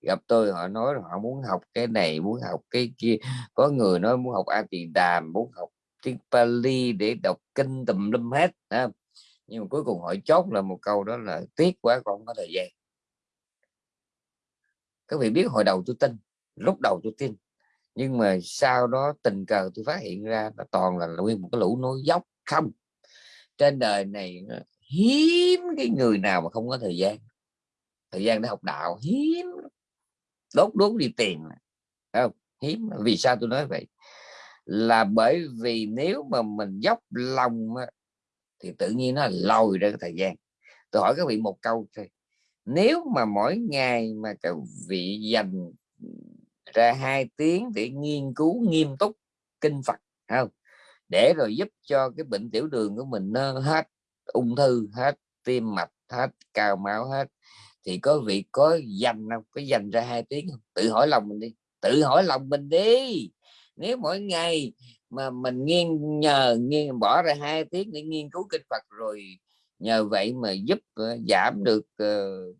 Gặp tôi, họ nói họ muốn học cái này, muốn học cái kia. Có người nói muốn học A Tỳ Đàm muốn học tiếng Pali để đọc kinh tùm lum hết nhưng mà cuối cùng họ chốt là một câu đó là tiếc quá con không có thời gian. Các vị biết hồi đầu tôi tin, lúc đầu tôi tin. Nhưng mà sau đó tình cờ tôi phát hiện ra là toàn là nguyên một cái lũ nối dốc không. Trên đời này ờ, hiếm cái người nào mà không có thời gian. Thời gian để học đạo, hiếm. Đốt đốt đi tiền không? Hiếm. Vì sao tôi nói vậy? Là bởi vì nếu mà mình dốc lòng thì tự nhiên nó lòi ra cái thời gian. Tôi hỏi các vị một câu thôi. Nếu mà mỗi ngày mà các vị dành ra hai tiếng để nghiên cứu nghiêm túc kinh Phật không? Để rồi giúp cho cái bệnh tiểu đường của mình nó hết ung thư hết tim mạch hết cao máu hết. Thì có vị có dành không? Có dành ra hai tiếng không? Tự hỏi lòng mình đi tự hỏi lòng mình đi. Nếu mỗi ngày mà mình nghiên nhờ nghiên bỏ ra hai tiếng để nghiên cứu kinh Phật rồi nhờ vậy mà giúp uh, giảm được uh,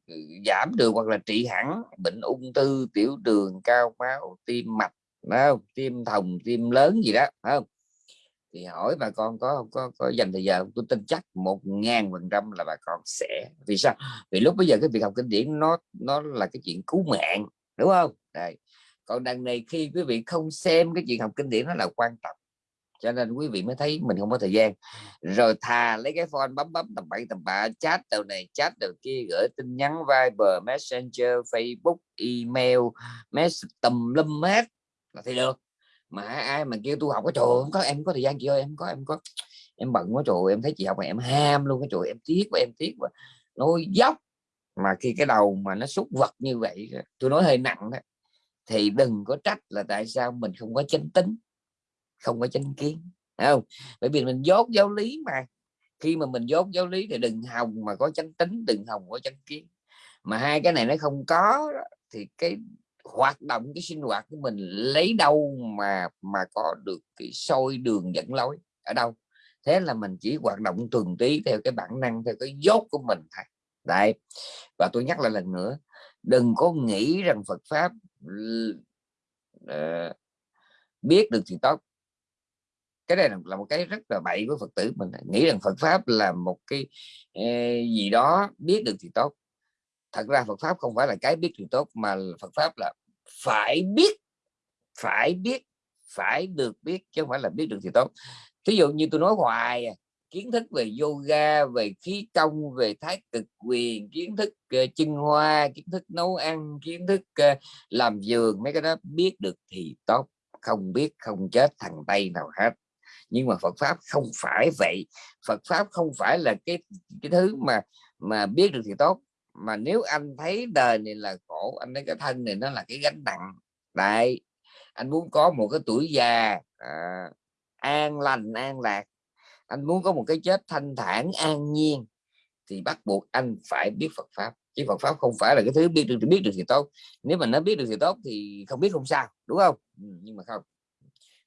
giảm được hoặc là trị hẳn bệnh ung thư tiểu đường cao máu tim mạch đó, tim thòng tim lớn gì đó không? Thì hỏi bà con có có có dành thời giờ tôi tin chắc một ngàn phần trăm là bà con sẽ. Vì sao? Vì lúc bây giờ cái việc học kinh điển nó nó là cái chuyện cứu mạng, đúng không? Đây. Còn đằng này khi quý vị không xem cái chuyện học kinh điển nó là quan trọng. Cho nên quý vị mới thấy mình không có thời gian. Rồi thà lấy cái phone bấm bấm tầm bậy tầm bạ, chat đầu này, chat đầu kia, gửi tin nhắn, Viber, Messenger, Facebook, email mess tầm lum hết là thì được mà ai mà kêu tôi học có trời không có, em có thời gian, chị ơi, em có em có. Em bận quá, trời em thấy chị học mà em ham luôn cái trời em tiếc quá, em tiếc quá. Nói dốc. Mà khi cái đầu mà nó xúc vật như vậy tôi nói hơi nặng đó thì đừng có trách là tại sao mình không có chánh tính, không có chánh kiến không? Bởi vì mình dốt giáo lý mà. Khi mà mình dốt giáo lý thì đừng hòng mà có chánh tính, đừng hòng có chánh kiến. Mà hai cái này nó không có thì cái hoạt động cái sinh hoạt của mình lấy đâu mà mà có được cái sôi đường dẫn lối ở đâu. Thế là mình chỉ hoạt động tuần tí theo cái bản năng theo cái dốt của mình thôi. Đấy và tôi nhắc lại lần nữa đừng có nghĩ rằng Phật pháp uh, biết được thì tốt. Cái này là một cái rất là bậy với Phật tử mình nghĩ rằng Phật pháp là một cái uh, gì đó biết được thì tốt thật ra Phật pháp không phải là cái biết thì tốt mà Phật pháp là phải biết phải biết phải được biết chứ không phải là biết được thì tốt. Ví dụ như tôi nói hoài à, kiến thức về yoga về khí công về thái cực quyền kiến thức ờ, uh, chân hoa kiến thức nấu ăn kiến thức uh, làm giường mấy cái đó biết được thì tốt. Không biết không chết thằng tây nào hết. Nhưng mà Phật pháp không phải vậy. Phật pháp không phải là cái cái thứ mà mà biết được thì tốt mà nếu anh thấy đời này là khổ anh thấy cái thân này nó là cái gánh nặng đại anh muốn có một cái tuổi già à, an lành an lạc anh muốn có một cái chết thanh thản an nhiên thì bắt buộc anh phải biết Phật pháp. Chứ Phật pháp không phải là cái thứ biết được thì biết được thì tốt. Nếu mà nó biết được thì tốt thì không biết không sao đúng không? Ừ, nhưng mà không.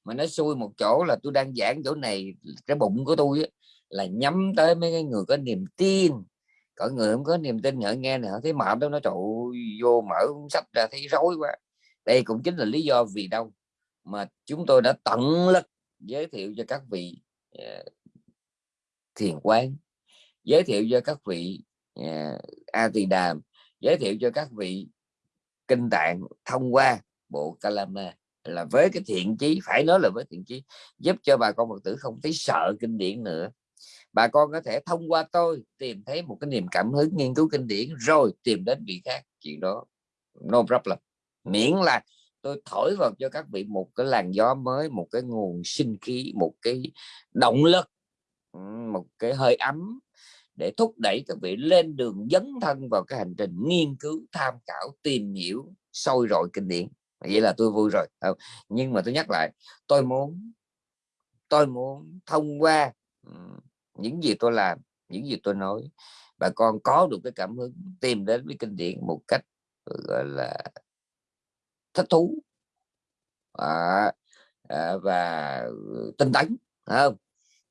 Mà nó xui một chỗ là tôi đang giảng chỗ này cái bụng của tôi là nhắm tới mấy cái người có niềm tin có người không có niềm tin họ nghe này họ thấy mệt đó nó trụ vô mở sách ra thấy rối quá. Đây cũng chính là lý do vì đâu mà chúng tôi đã tận lực giới thiệu cho các vị uh, thiền quán giới thiệu cho các vị uh, a tỳ đàm giới thiệu cho các vị kinh tạng thông qua bộ kalama. Là với cái thiện chí phải nói là với thiện chí giúp cho bà con phật tử không thấy sợ kinh điển nữa bà con có thể thông qua tôi tìm thấy một cái niềm cảm hứng nghiên cứu kinh điển, rồi tìm đến vị khác. Chuyện đó, no problem. Miễn là tôi thổi vào cho các vị một cái làn gió mới, một cái nguồn sinh khí, một cái động lực một cái hơi ấm để thúc đẩy các vị lên đường dấn thân vào cái hành trình nghiên cứu, tham khảo, tìm hiểu sôi rồi kinh điển. Vậy là tôi vui rồi. Nhưng mà tôi nhắc lại, tôi muốn tôi muốn thông qua những gì tôi làm những gì tôi nói bà con có được cái cảm hứng tìm đến với kinh điển một cách ừ, gọi là thích thú à, à, và ừ, tinh tấn không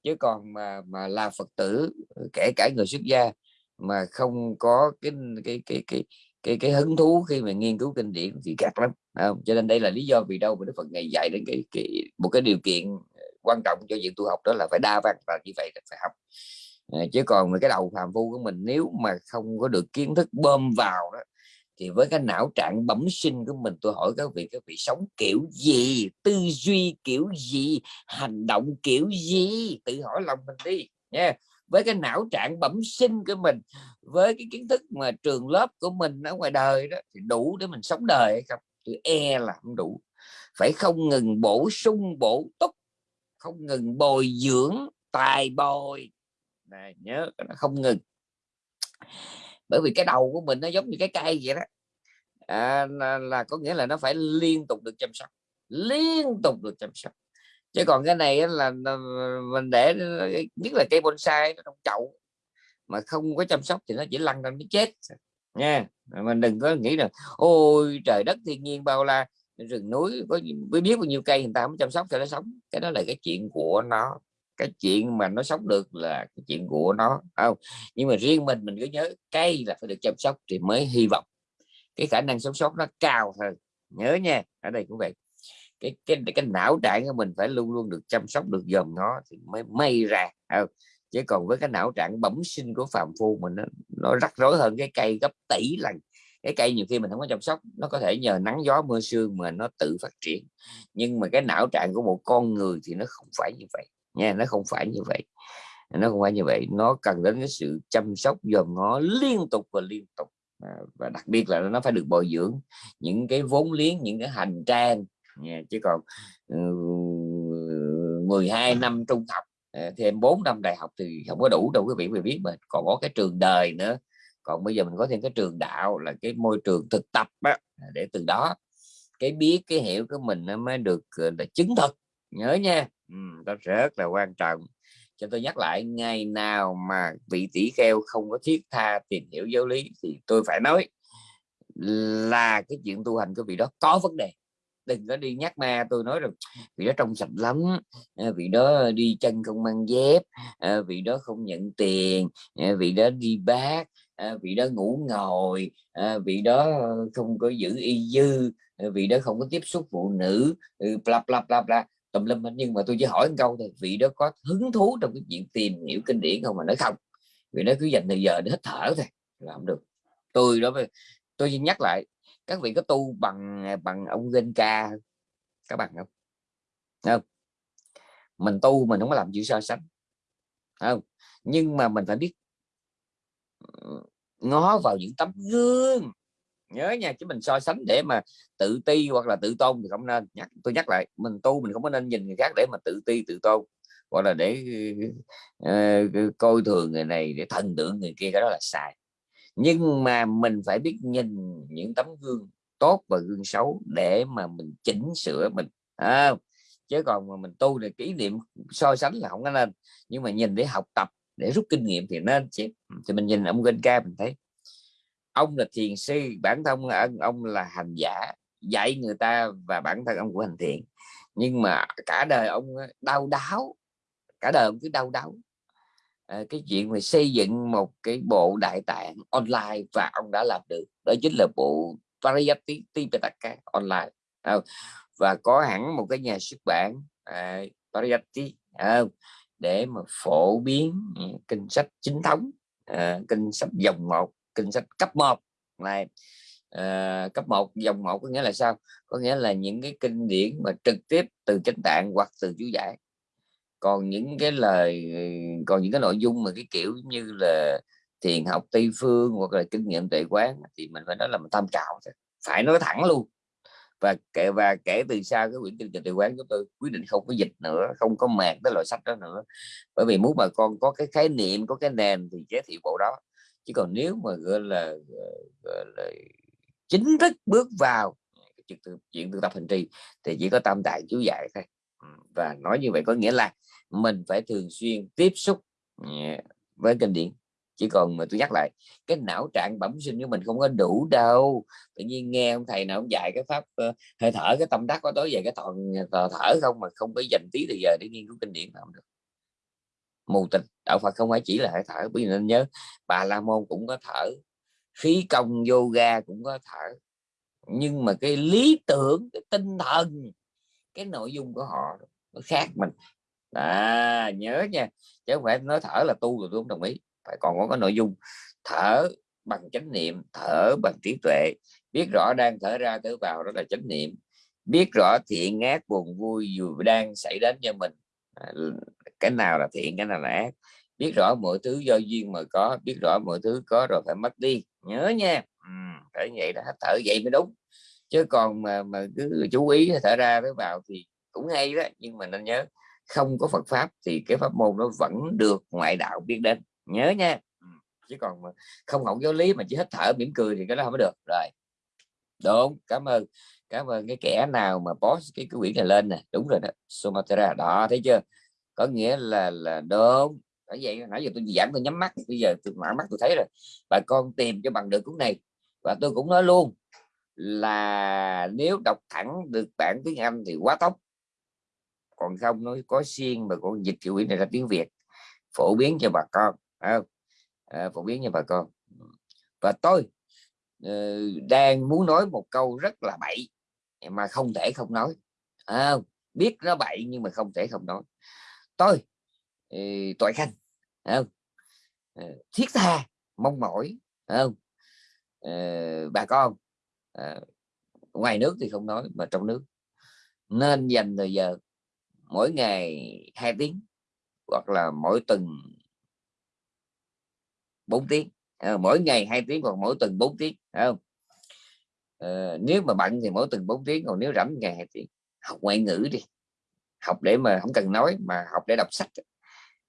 chứ còn mà mà là phật tử kể cả người xuất gia mà không có cái cái cái cái cái cái hứng thú khi mà nghiên cứu kinh điển thì gạt lắm không? cho nên đây là lý do vì đâu mà đức phật ngày dạy đến cái, cái một cái điều kiện quan trọng cho việc tu học đó là phải đa văn và như vậy là phải học. Ờ, chứ còn cái đầu phàm phu của mình, nếu mà không có được kiến thức bơm vào đó, thì với cái não trạng bẩm sinh của mình, tôi hỏi các vị các vị sống kiểu gì, tư duy kiểu gì, hành động kiểu gì? Tự hỏi lòng mình đi, nha. Với cái não trạng bẩm sinh của mình, với cái kiến thức mà trường lớp của mình ở ngoài đời đó, thì đủ để mình sống đời hay không? Tôi e là không đủ. Phải không ngừng bổ sung, bổ túc không ngừng bồi dưỡng tài bồi. Này nhớ nó không ngừng. Bởi vì cái đầu của mình nó giống như cái cây vậy đó. À, là, là có nghĩa là nó phải liên tục được chăm sóc liên tục được chăm sóc. Chứ còn cái này là mình để nhất là cây bonsai nó trong chậu mà không có chăm sóc thì nó chỉ lăn ra nó chết. Nha mình đừng có nghĩ là ôi trời đất thiên nhiên bao la rừng núi có biết biết bao nhiêu cây người ta không chăm sóc cho nó sống. Cái đó là cái chuyện của nó. Cái chuyện mà nó sống được là cái chuyện của nó không? Nhưng mà riêng mình mình cứ nhớ cây là phải được chăm sóc thì mới hy vọng. Cái khả năng sống sót nó cao hơn. Nhớ nha ở đây cũng vậy. Cái cái cái não trạng của mình phải luôn luôn được chăm sóc được dòm nó thì mới may ra không? chứ còn với cái não trạng bẩm sinh của phàm phu mình nó, nó rắc rối hơn cái cây gấp tỷ lần cái cây nhiều khi mình không có chăm sóc nó có thể nhờ nắng gió mưa sương mà nó tự phát triển. Nhưng mà cái não trạng của một con người thì nó không phải như vậy nha nó không phải như vậy. Nó không phải như vậy nó cần đến cái sự chăm sóc dòm ngó liên tục và liên tục. À, và đặc biệt là nó phải được bồi dưỡng những cái vốn liếng những cái hành trang nha. chứ còn ừ, uh, 12 năm trung học à, thêm 4 năm đại học thì không có đủ đâu quý vị phải biết mà. Còn có cái trường đời nữa còn bây giờ mình có thêm cái trường đạo là cái môi trường thực tập á, để từ đó cái biết cái hiểu của mình nó mới được ờ, là chứng thực. Nhớ nha. Ừ, đó rất là quan trọng. Cho tôi nhắc lại ngày nào mà vị tỷ kheo không có thiết tha tìm hiểu giáo lý thì tôi phải nói là cái chuyện tu hành của vị đó có vấn đề. Đừng có đi nhắc ma tôi nói rồi vị đó trong sạch lắm ờ, vị đó đi chân không mang dép ờ, vị đó không nhận tiền vị đó đi bác Ờ, vị đó ngủ ngồi ờ, vị đó không có giữ y dư ờ, vị đó không có tiếp xúc phụ nữ ừ, bla bla bla bla, tùm lum nhưng mà tôi chỉ hỏi một câu thôi, vị đó có hứng thú trong cái chuyện tìm hiểu kinh điển không mà nói không? Vì nó cứ dành thời giờ để hít thở thôi làm được. Tôi đó tôi nhắc lại, các vị có tu bằng à, bằng ông Genka các bạn không? Không? Mình tu mình không có làm gì so sánh không? Nhưng mà mình phải biết ngó vào những tấm gương. Nhớ nha chứ mình so sánh để mà tự ti hoặc là tự tôn thì không nên. Nhắc tôi nhắc lại mình tu mình không có nên nhìn người khác để mà tự ti tự tôn. Hoặc là để uh, coi thường người này để thần tượng người kia cái đó là sai. Nhưng mà mình phải biết nhìn những tấm gương tốt và gương xấu để mà mình chỉnh sửa mình à, chứ còn mà mình tu thì kỷ niệm so sánh là không có nên. Nhưng mà nhìn để học tập để rút kinh nghiệm thì nên chứ thì mình nhìn ông Genka mình thấy ông là thiền sư bản thân ông, ông là hành giả dạy người ta và bản thân ông của hành thiện nhưng mà cả đời ông đau đáo cả đời ông cứ đau đáu à, ờ, cái chuyện về xây dựng một cái bộ đại tạng online và ông đã làm được đó chính là bộ Parayati Tipitaka online à, và có hẳn một cái nhà xuất bản à, Parayati à, để mà phổ biến ừ, kinh sách chính thống à, kinh sách dòng một kinh sách cấp 1 này à, cấp 1 dòng 1 có nghĩa là sao? Có nghĩa là những cái kinh điển mà trực tiếp từ chánh tạng hoặc từ chú giải. Còn những cái lời ừ, còn những cái nội dung mà cái kiểu như là thiền học tây phương hoặc là kinh nghiệm tuệ quán thì mình phải nói là mình tham khảo phải nói thẳng luôn và kể và kể từ sau cái quyển kinh trình từ quán chúng tôi quyết định không có dịch nữa không có mạc tới loại sách đó nữa. Bởi vì muốn bà con có cái khái niệm có cái nền thì giới thiệu bộ đó. Chứ còn nếu mà gọi là, gọi là chính thức bước vào chuyện tự, chuyện tập hành trì thì chỉ có tam đại chú dạy thôi. Ừ, và nói như vậy có nghĩa là mình phải thường xuyên tiếp xúc ừ, với kinh điển chỉ còn mà tôi nhắc lại cái não trạng bẩm sinh của mình không có đủ đâu. Tự nhiên nghe ông thầy nào ông dạy cái pháp uh, hơi thở cái tâm đắc có tối về cái toàn thở không mà không có dành tí thời giờ để nghiên cứu kinh điển nào được. Mù tịch đạo Phật không phải chỉ là hơi thở. Bởi vì nên nhớ bà La Môn cũng có thở khí công yoga cũng có thở. Nhưng mà cái lý tưởng cái tinh thần cái nội dung của họ nó khác mình. À nhớ nha. Chứ không phải nói thở là tu rồi tôi không đồng ý phải còn có cái nội dung thở bằng chánh niệm thở bằng trí tuệ. Biết rõ đang thở ra thở vào đó là chánh niệm. Biết rõ thiện ác buồn vui dù đang xảy đến cho mình. À, cái nào là thiện cái nào là ác. Biết rõ mọi thứ do duyên mà có biết rõ mọi thứ có rồi phải mất đi. Nhớ nha. Ừ, phải vậy là thở vậy mới đúng. Chứ còn mà mà cứ chú ý thở ra thở vào thì cũng hay đó nhưng mà nên nhớ không có Phật pháp thì cái pháp môn nó vẫn được ngoại đạo biết đến nhớ nha. Chứ còn mà không học giáo lý mà chỉ hít thở mỉm cười thì cái đó không có được. Rồi. Đúng, cảm ơn. Cảm ơn cái kẻ nào mà post cái cái quyển này lên nè. Đúng rồi đó, Sumatra. Đó, thấy chưa? Có nghĩa là là đúng. Nói vậy, nãy giờ tôi giảm, tôi nhắm mắt. Bây giờ tôi mở mắt, tôi thấy rồi. Bà con tìm cho bằng được cuốn này. Và tôi cũng nói luôn là nếu đọc thẳng được bản tiếng Anh thì quá tốt. Còn không nói có xiên mà còn dịch quyển này ra tiếng Việt, phổ biến cho bà con không? À, phổ biến cho bà con. Và tôi uh, đang muốn nói một câu rất là bậy mà không thể không nói. À, biết nó bậy nhưng mà không thể không nói. Tôi uh, tội khanh à, uh, thiết tha mong mỏi không? Uh, bà con uh, ngoài nước thì không nói mà trong nước. Nên dành thời giờ mỗi ngày hai tiếng hoặc là mỗi tuần 4 tiếng. À, mỗi ngày hai tiếng hoặc mỗi tuần 4 tiếng không? À, nếu mà bận thì mỗi tuần 4 tiếng còn nếu rảnh ngày hai tiếng. Học ngoại ngữ đi học để mà không cần nói mà học để đọc sách.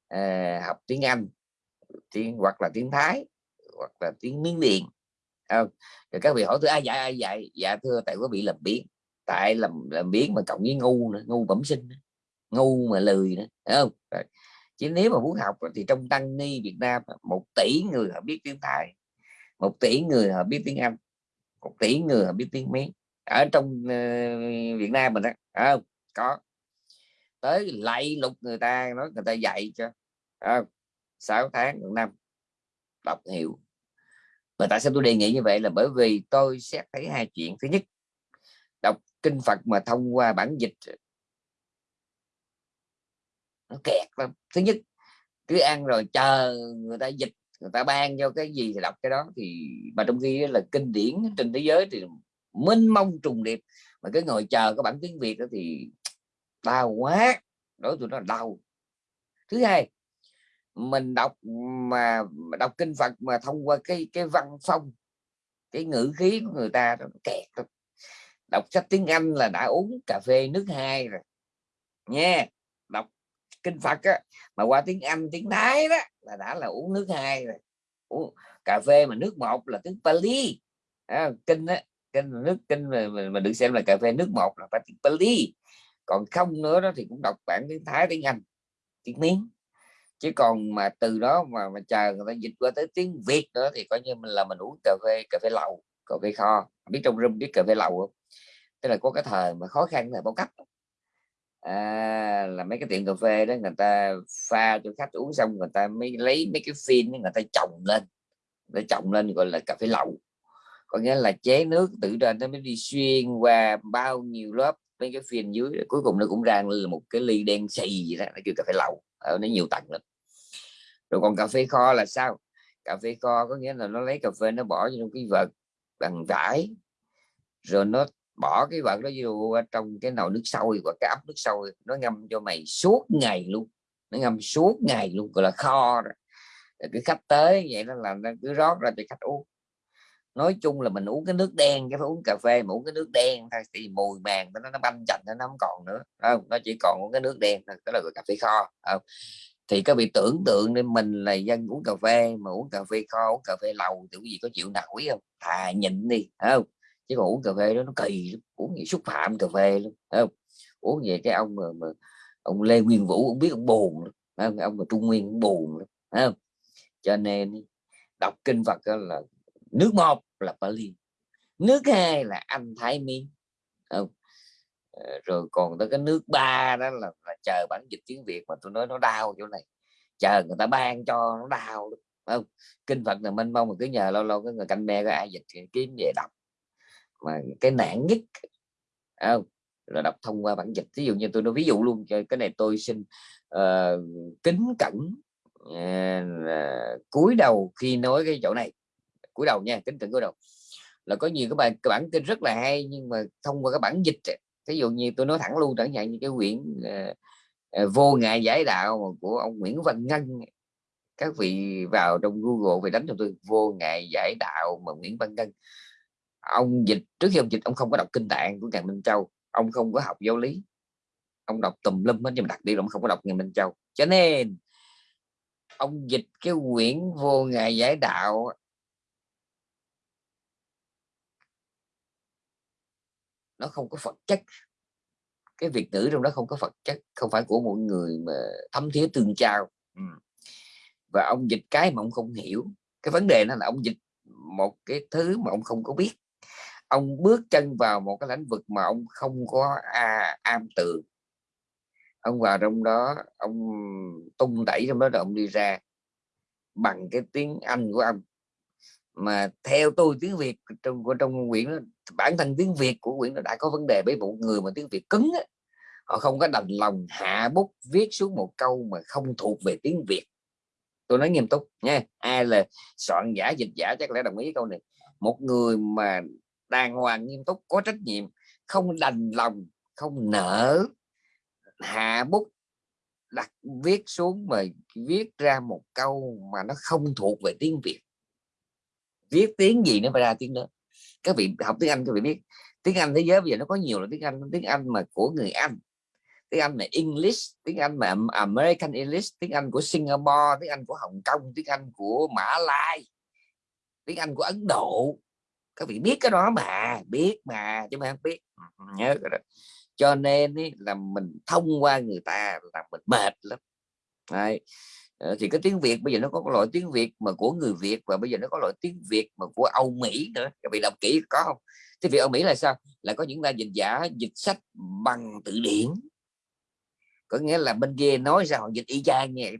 À, học tiếng Anh tiếng hoặc là tiếng Thái hoặc là tiếng Miến Điện không? Rồi các vị hỏi tôi ai dạy ai dạy? Dạ thưa tại có bị làm biến tại làm làm biến mà cộng với ngu nữa ngu bẩm sinh ngu mà lười nữa không? Rồi chứ nếu mà muốn học thì trong tăng ni Việt Nam một tỷ người họ biết tiếng Thái một tỷ người họ biết tiếng Anh một tỷ người họ biết tiếng Mỹ. Ở trong uh, Việt Nam mình đó không? Có. Tới lạy lục người ta nói người ta dạy cho à, 6 tháng một năm đọc hiểu. Và tại sao tôi đề nghị như vậy là bởi vì tôi xét thấy hai chuyện. Thứ nhất đọc kinh Phật mà thông qua bản dịch nó kẹt lắm. Thứ nhất, cứ ăn rồi chờ người ta dịch, người ta ban cho cái gì thì đọc cái đó. Thì mà trong khi là kinh điển trên thế giới thì mênh mông trùng điệp. Mà cái ngồi chờ có bản tiếng việt đó thì đau quá. Đối tụi nó đau. Thứ hai, mình đọc mà đọc kinh Phật mà thông qua cái cái văn phong, cái ngữ khí của người ta nó kẹt đọc sách tiếng Anh là đã uống cà phê nước hai rồi. Nha. yeah kinh Phật á, mà qua tiếng Anh tiếng Thái đó là đã là uống nước hai rồi. Uống cà phê mà nước một là tiếng Pali. À, kinh á kinh nước kinh mà, mà, mà được xem là cà phê nước một là phải tiếng Pali. Còn không nữa đó thì cũng đọc bản tiếng Thái tiếng Anh tiếng miếng chứ còn mà từ đó mà mà chờ người ta dịch qua tới tiếng Việt nữa thì coi như mình là mình uống cà phê cà phê lậu cà phê kho. Biết trong room biết cà phê lậu không? Tức là có cái thời mà khó khăn là bao cấp à, là mấy cái tiệm cà phê đó người ta pha cho khách uống xong người ta mới lấy mấy cái phim người ta trồng lên. Để trồng lên gọi là cà phê lậu. Có nghĩa là chế nước từ trên nó mới đi xuyên qua bao nhiêu lớp mấy cái phiên dưới cuối cùng nó cũng ra là một cái ly đen xì gì đó nó kêu cà phê lậu ở nó nhiều tầng lắm. Rồi còn cà phê kho là sao? Cà phê kho có nghĩa là nó lấy cà phê nó bỏ trong cái vật bằng vải rồi nó bỏ cái vật đó vô trong cái nồi nước sôi và cái ấm nước sôi, nó ngâm cho mày suốt ngày luôn. Nó ngâm suốt ngày luôn, gọi là kho rồi. cứ cái khách tới vậy nó làm nó cứ rót ra cho khách uống. Nói chung là mình uống cái nước đen, cái phải uống cà phê mà uống cái nước đen thôi, thì mùi màng nó nó banh chành, nó không còn nữa. Không? Nó chỉ còn uống cái nước đen thôi, đó là cà phê kho không? thì các vị tưởng tượng nên mình là dân uống cà phê mà uống cà phê kho, uống cà phê lầu thì cái gì có chịu nổi không? Thà nhịn đi không? Chứ còn uống cà phê đó nó kỳ lắm. uống gì xúc phạm cà phê luôn không uống về cái ông mà, mà ông Lê Nguyên Vũ cũng biết ông buồn không? ông mà Trung Nguyên cũng buồn không cho nên đọc kinh Phật là nước một là Pali nước hai là anh Thái Miên không ờ, rồi còn tới cái nước ba đó là, là chờ bản dịch tiếng Việt mà tôi nói nó đau chỗ này chờ người ta ban cho nó đau không kinh Phật là mênh mông mà cứ nhờ lâu lâu cái người canh me có ai dịch kiếm về đọc mà cái nạn nhất không là đọc thông qua bản dịch. Ví dụ như tôi nói ví dụ luôn cái này tôi xin uh, kính cẩn uh, cúi đầu khi nói cái chỗ này. Cúi đầu nha kính cẩn cúi đầu. Là có nhiều các bạn cái bản kinh rất là hay nhưng mà thông qua cái bản dịch ví dụ như tôi nói thẳng luôn chẳng hạn như cái quyển uh, uh, vô ngại giải đạo của ông Nguyễn Văn Ngân các vị vào trong Google về đánh cho tôi vô ngại giải đạo mà Nguyễn Văn Ngân ông dịch, trước khi ông dịch, ông không có đọc kinh tạng của ngài Minh Châu, ông không có học giáo lý. Ông đọc tùm lum hết, nhưng mà đặc biệt là ông không có đọc ngài Minh Châu. Cho nên, ông dịch cái quyển vô ngài giải đạo nó không có phật chất. Cái việc ngữ trong đó không có phật chất, không phải của mọi người mà thấm thía tương trao ừ. và ông dịch cái mà ông không hiểu. Cái vấn đề nó là ông dịch một cái thứ mà ông không có biết ông bước chân vào một cái lĩnh vực mà ông không có à, am tường ông vào trong đó ông tung đẩy trong đó rồi ông đi ra bằng cái tiếng Anh của ông. Mà theo tôi tiếng Việt trong của trong quyển bản thân tiếng Việt của quyển nó đã có vấn đề với một người mà tiếng Việt cứng á, họ không có đành lòng hạ bút viết xuống một câu mà không thuộc về tiếng Việt. Tôi nói nghiêm túc nha ai là soạn giả dịch giả chắc lẽ đồng ý câu này một người mà đàng hoàng nghiêm túc, có trách nhiệm, không đành lòng, không nở hạ bút, đặt viết xuống mà viết ra một câu mà nó không thuộc về tiếng Việt. Viết tiếng gì nó phải ra tiếng đó. Các vị học tiếng Anh các vị biết, tiếng Anh thế giới bây giờ nó có nhiều là tiếng Anh tiếng Anh mà của người Anh, tiếng Anh là English, tiếng Anh mà American English, tiếng Anh của Singapore, tiếng Anh của Hồng Kông, tiếng Anh của Mã Lai tiếng Anh của Ấn Độ. Các vị biết cái đó mà biết mà chứ mà không biết. Ừ, ừ, nhớ cái đó. Cho nên ý, là mình thông qua người ta là mình mệt lắm. Đấy. Ờ, thì cái tiếng Việt bây giờ nó có loại tiếng Việt mà của người Việt và bây giờ nó có loại tiếng Việt mà của Âu Mỹ nữa. Các vị đọc kỹ có không? Tiếng Việt Âu Mỹ là sao? Là có những ta dịch giả dịch sách bằng từ điển. Có nghĩa là bên kia nói sao dịch y chang như vậy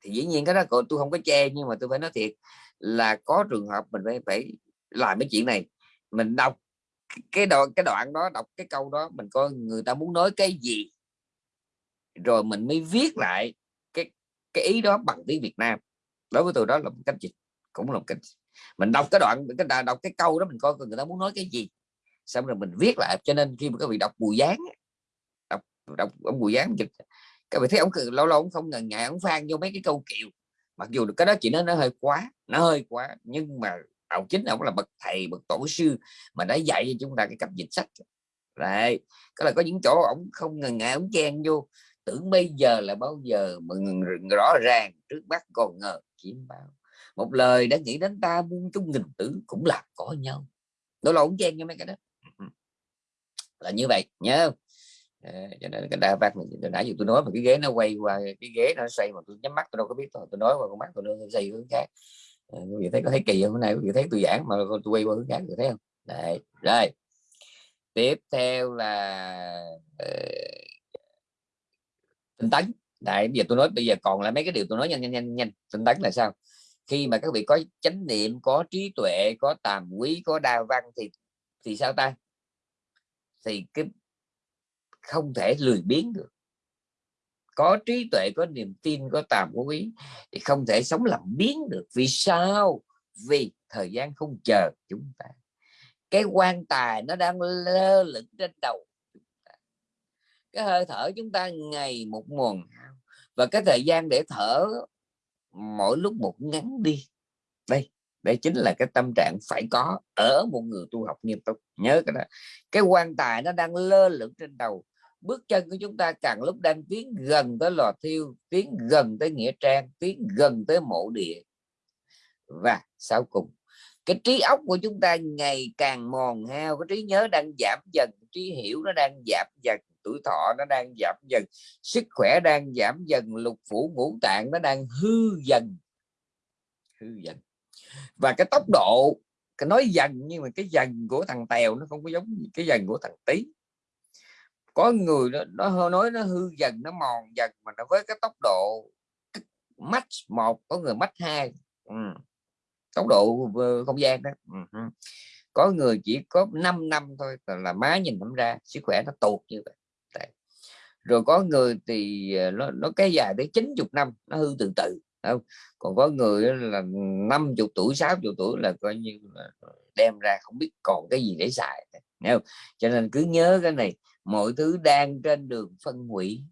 thì dĩ nhiên cái đó tôi không có che nhưng mà tôi phải nói thiệt là có trường hợp mình phải phải làm cái chuyện này. Mình đọc cái đoạn cái đoạn đó, đọc cái câu đó, mình coi người ta muốn nói cái gì. Rồi mình mới viết lại cái cái ý đó bằng tiếng Việt Nam. Đối với tôi đó là một cách dịch, cũng là một cách mình đọc cái đoạn, cái đọc cái câu đó, mình coi người ta muốn nói cái gì. Xong rồi mình viết lại, cho nên khi mà các vị đọc bùi gián đọc đọc ông bùi gián dịch, các vị thấy ông lâu lâu ông không ngần ngại, ông phan vô mấy cái câu kiều mặc dù cái đó chỉ nói nó hơi quá, nó hơi quá, nhưng mà ông chính ông là bậc thầy, bậc tổ sư mà đã dạy cho chúng ta cái cách dịch sách. Đấy, có là có những chỗ ông không ngần ngại ông chen vô, tưởng bây giờ là bao giờ mà rõ ràng, trước mắt còn ngờ chiếm bao. Một lời đã nghĩ đến ta muôn chung nghìn tử cũng là có nhau. Đó là ông chen cho mấy cái đó. Ừ, ừ. Là như vậy, nhớ cho nên cái đa bác mình nãy giờ tôi nói mà cái ghế nó quay qua cái ghế nó xoay mà tôi nhắm mắt tôi đâu có biết tôi, tôi nói qua con mắt tôi nó xoay hướng khác. Ờ, quý vị thấy có thấy kỳ không? Hôm nay quý vị thấy tôi giảng mà tôi quay qua hướng khác được thấy không? Đấy. rồi. Tiếp theo là uh, tinh tấn. Đại bây giờ tôi nói bây giờ còn là mấy cái điều tôi nói nhanh nhanh nhanh nhanh. Tinh tấn là sao? Khi mà các vị có chánh niệm có trí tuệ có tàm quý có đa văn thì thì sao ta? Thì cái không thể lười biếng được. Có trí tuệ, có niềm tin, có tàm có quý thì không thể sống làm biến được. Vì sao? Vì thời gian không chờ chúng ta. Cái quan tài nó đang lơ lửng trên đầu cái hơi thở chúng ta ngày một nguồn và cái thời gian để thở mỗi lúc một ngắn đi. Đây đây chính là cái tâm trạng phải có ở một người tu học nghiêm túc. Nhớ cái đó. Cái quan tài nó đang lơ lửng trên đầu bước chân của chúng ta càng lúc đang tiến gần tới lò thiêu, tiến gần tới nghĩa trang, tiến gần tới mộ địa. Và sau cùng, cái trí óc của chúng ta ngày càng mòn hao, cái trí nhớ đang giảm dần, trí hiểu nó đang giảm dần, tuổi thọ nó đang giảm dần, sức khỏe đang giảm dần, lục phủ ngũ tạng nó đang hư dần hư dần. Và cái tốc độ, cái nói dần nhưng mà cái dần của thằng tèo nó không có giống cái dần của thằng tí có người nó, nó nói nó hư dần nó mòn dần mà nó với cái tốc độ mắt một có người mắt hai ừ. tốc độ không gian đó ừ. có người chỉ có 5 năm thôi là má nhìn không ra sức khỏe nó tụt như vậy rồi có người thì ờ, nó nó cái dài tới 90 năm nó hư từ từ không còn có người là 50 tuổi 60 tuổi là coi như là ờ, đem ra không biết còn cái gì để xài không? cho nên cứ nhớ cái này mọi thứ đang trên đường phân hủy.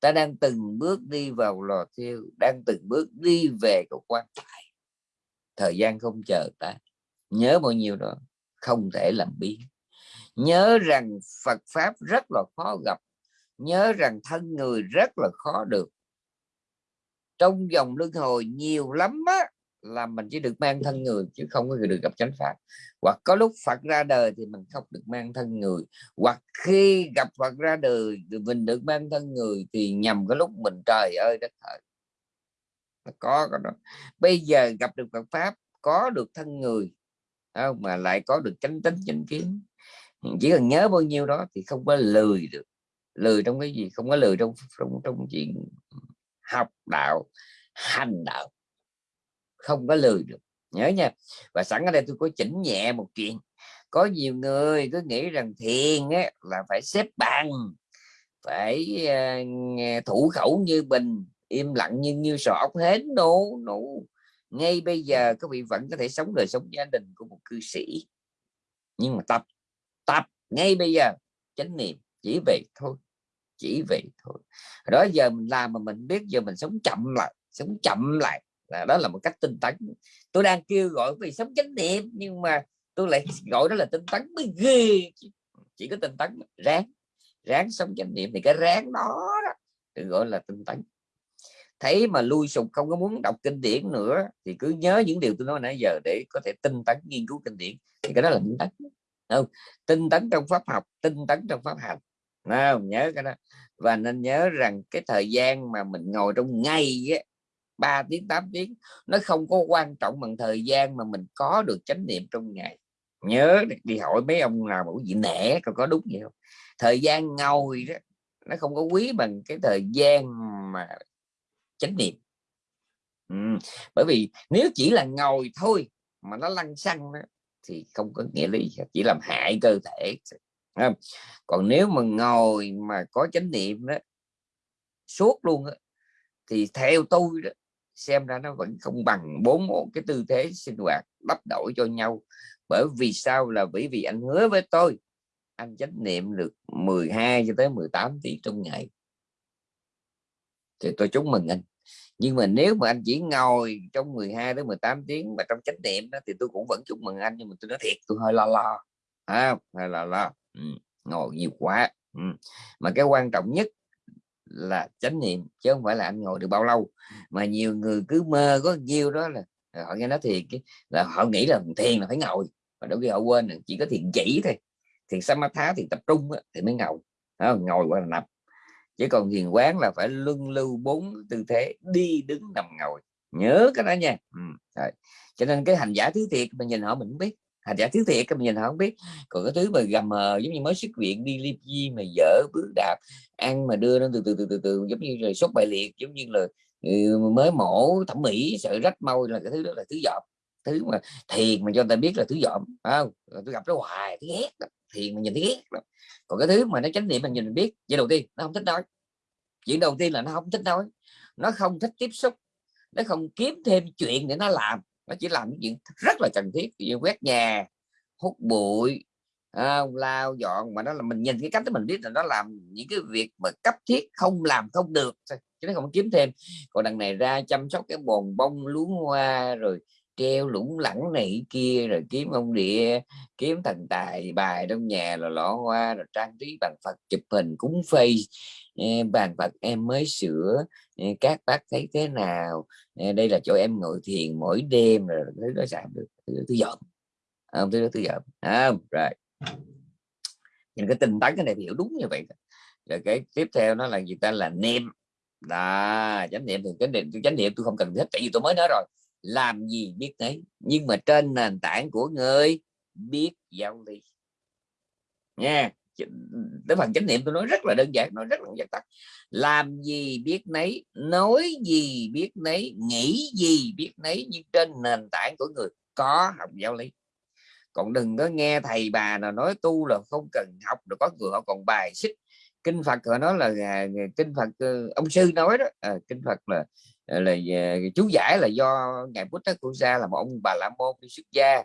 Ta đang từng bước đi vào lò thiêu, đang từng bước đi về cầu quan tài. Thời gian không chờ ta. Nhớ bao nhiêu đó, không thể làm biến. Nhớ rằng Phật pháp rất là khó gặp. Nhớ rằng thân người rất là khó được. Trong dòng luân hồi nhiều lắm á là mình chỉ được mang thân người chứ không có được gặp chánh pháp hoặc có lúc Phật ra đời thì mình không được mang thân người. Hoặc khi gặp Phật ra đời, thì mình được mang thân người thì nhầm cái lúc mình trời ơi, đất hỡi có cái đó. Bây giờ gặp được Phật pháp, có được thân người không? mà lại có được chánh tính, chánh kiến. Chỉ cần nhớ bao nhiêu đó thì không có lười được. Lười trong cái gì? Không có lười trong trong trong chuyện học đạo, hành đạo không có lười được. Nhớ nha. Và sẵn ở đây tôi có chỉnh nhẹ một chuyện. Có nhiều người cứ nghĩ rằng thiền á, là phải xếp bằng phải uh, thủ khẩu như bình im lặng như như sọ ốc hến. Nổ nổ ngay bây giờ các vị vẫn có thể sống đời sống gia đình của một cư sĩ. Nhưng mà tập tập ngay bây giờ chánh niệm chỉ vậy thôi chỉ vậy thôi. Đó giờ mình làm mà mình biết giờ mình sống chậm lại sống chậm lại là đó là một cách tinh tấn. Tôi đang kêu gọi vì sống chánh niệm nhưng mà tôi lại gọi đó là tinh tấn mới ghê chỉ có tinh tấn ráng. Ráng sống chánh niệm thì cái ráng đó, đó được gọi là tinh tấn. Thấy mà lui sụp không có muốn đọc kinh điển nữa thì cứ nhớ những điều tôi nói nãy giờ để có thể tinh tấn nghiên cứu kinh điển. Thì cái đó là tinh tấn. Không? Tinh tấn trong pháp học tinh tấn trong pháp hành. Không? Nhớ cái đó. Và nên nhớ rằng cái thời gian mà mình ngồi trong ngày ấy. 3 tiếng 8 tiếng nó không có quan trọng bằng thời gian mà mình có được chánh niệm trong ngày nhớ đi hỏi mấy ông nào bảo gì nẻ còn có đúng vậy không thời gian ngồi đó nó không có quý bằng cái thời gian mà chánh niệm ừ. bởi vì nếu chỉ là ngồi thôi mà nó lăn xăng đó, thì không có nghĩa lý chỉ làm hại cơ thể không? còn nếu mà ngồi mà có chánh niệm đó suốt luôn đó, thì theo tôi đó xem ra nó vẫn không bằng bốn cái tư thế sinh hoạt đắp đổi cho nhau. Bởi vì sao? Là bởi vì anh hứa với tôi anh chánh niệm được 12 cho tới 18 tiếng trong ngày. Thì tôi chúc mừng anh. Nhưng mà nếu mà anh chỉ ngồi trong 12 đến 18 tiếng mà trong chánh niệm đó, thì tôi cũng vẫn chúc mừng anh nhưng mà tôi nói thiệt tôi hơi lo lo. À, hơi lo lo. Ừ, ngồi nhiều quá. Ừ. mà cái quan trọng nhất là chánh niệm chứ không phải là anh ngồi được bao lâu. Mà nhiều người cứ mơ có nhiều đó là họ nghe nói thiền là họ nghĩ là thiền là phải ngồi mà đôi khi họ quên là chỉ có thiền chỉ thôi. Thiền samatha thì tập trung thì mới ngồi đó, ngồi qua là nằm. Chứ còn thiền quán là phải luân lưu bốn tư thế đi đứng nằm ngồi. Nhớ cái đó nha. Ừ. Rồi. cho nên cái hành giả thứ thiệt mình nhìn họ mình không biết hành giả thứ thiệt mình nhìn họ không biết. Còn cái thứ mà gầm mờ giống như mới xuất viện đi liệp di mà dở bước đạp ăn mà đưa nó từ từ từ từ, từ giống như rồi sốt bài liệt giống như là ừ, mới mổ thẩm mỹ sợ rách mau là cái thứ đó là thứ dọm. Thứ mà thiền mà cho ta biết là thứ dọm không? Tôi gặp nó hoài thứ ghét đó. thiền mà nhìn thấy ghét đó. còn cái thứ mà nó chánh niệm mình nhìn mình biết vậy đầu tiên nó không thích nói. Chuyện đầu tiên là nó không thích nói. Nó không thích tiếp xúc nó không kiếm thêm chuyện để nó làm nó chỉ làm những chuyện rất là cần thiết. Như quét nhà hút bụi à, lao dọn mà nó là mình nhìn cái cách đó mình biết là nó làm những cái việc mà cấp thiết không làm không được chứ nó không kiếm thêm. Còn đằng này ra chăm sóc cái bồn bông luống hoa rồi treo lủng lẳng này kia rồi kiếm ông địa kiếm thần tài bài trong nhà là lọ hoa rồi trang trí bàn phật chụp hình cúng phây. Bàn phật em mới sửa các bác thấy thế nào? Đây là chỗ em ngồi thiền mỗi đêm rồi thứ đó sao được thứ dọn không thứ đó thứ dọn à, không, rồi. Nhìn cái tình tấn cái này hiểu đúng như vậy rồi cái tiếp theo nó là gì ta? Là niệm. Đó, chánh niệm thì cái niệm chánh niệm tôi không cần hết tại vì tôi mới nói rồi. Làm gì biết đấy nhưng mà trên nền tảng của người biết giáo lý. Nha cái phần chánh niệm tôi nói rất là đơn giản nói rất là giản tắt. Làm gì biết nấy nói gì biết nấy nghĩ gì biết nấy nhưng trên nền tảng của người có học giáo lý. Còn đừng có nghe thầy bà nào nói tu là không cần học được có người họ còn bài xích. Kinh phật họ nói là à, kinh phật ờ, ông sư nói đó à, kinh phật là ờ, là, chú giải là do ngài Buddha Kusa là một ông bà la môn đi xuất gia.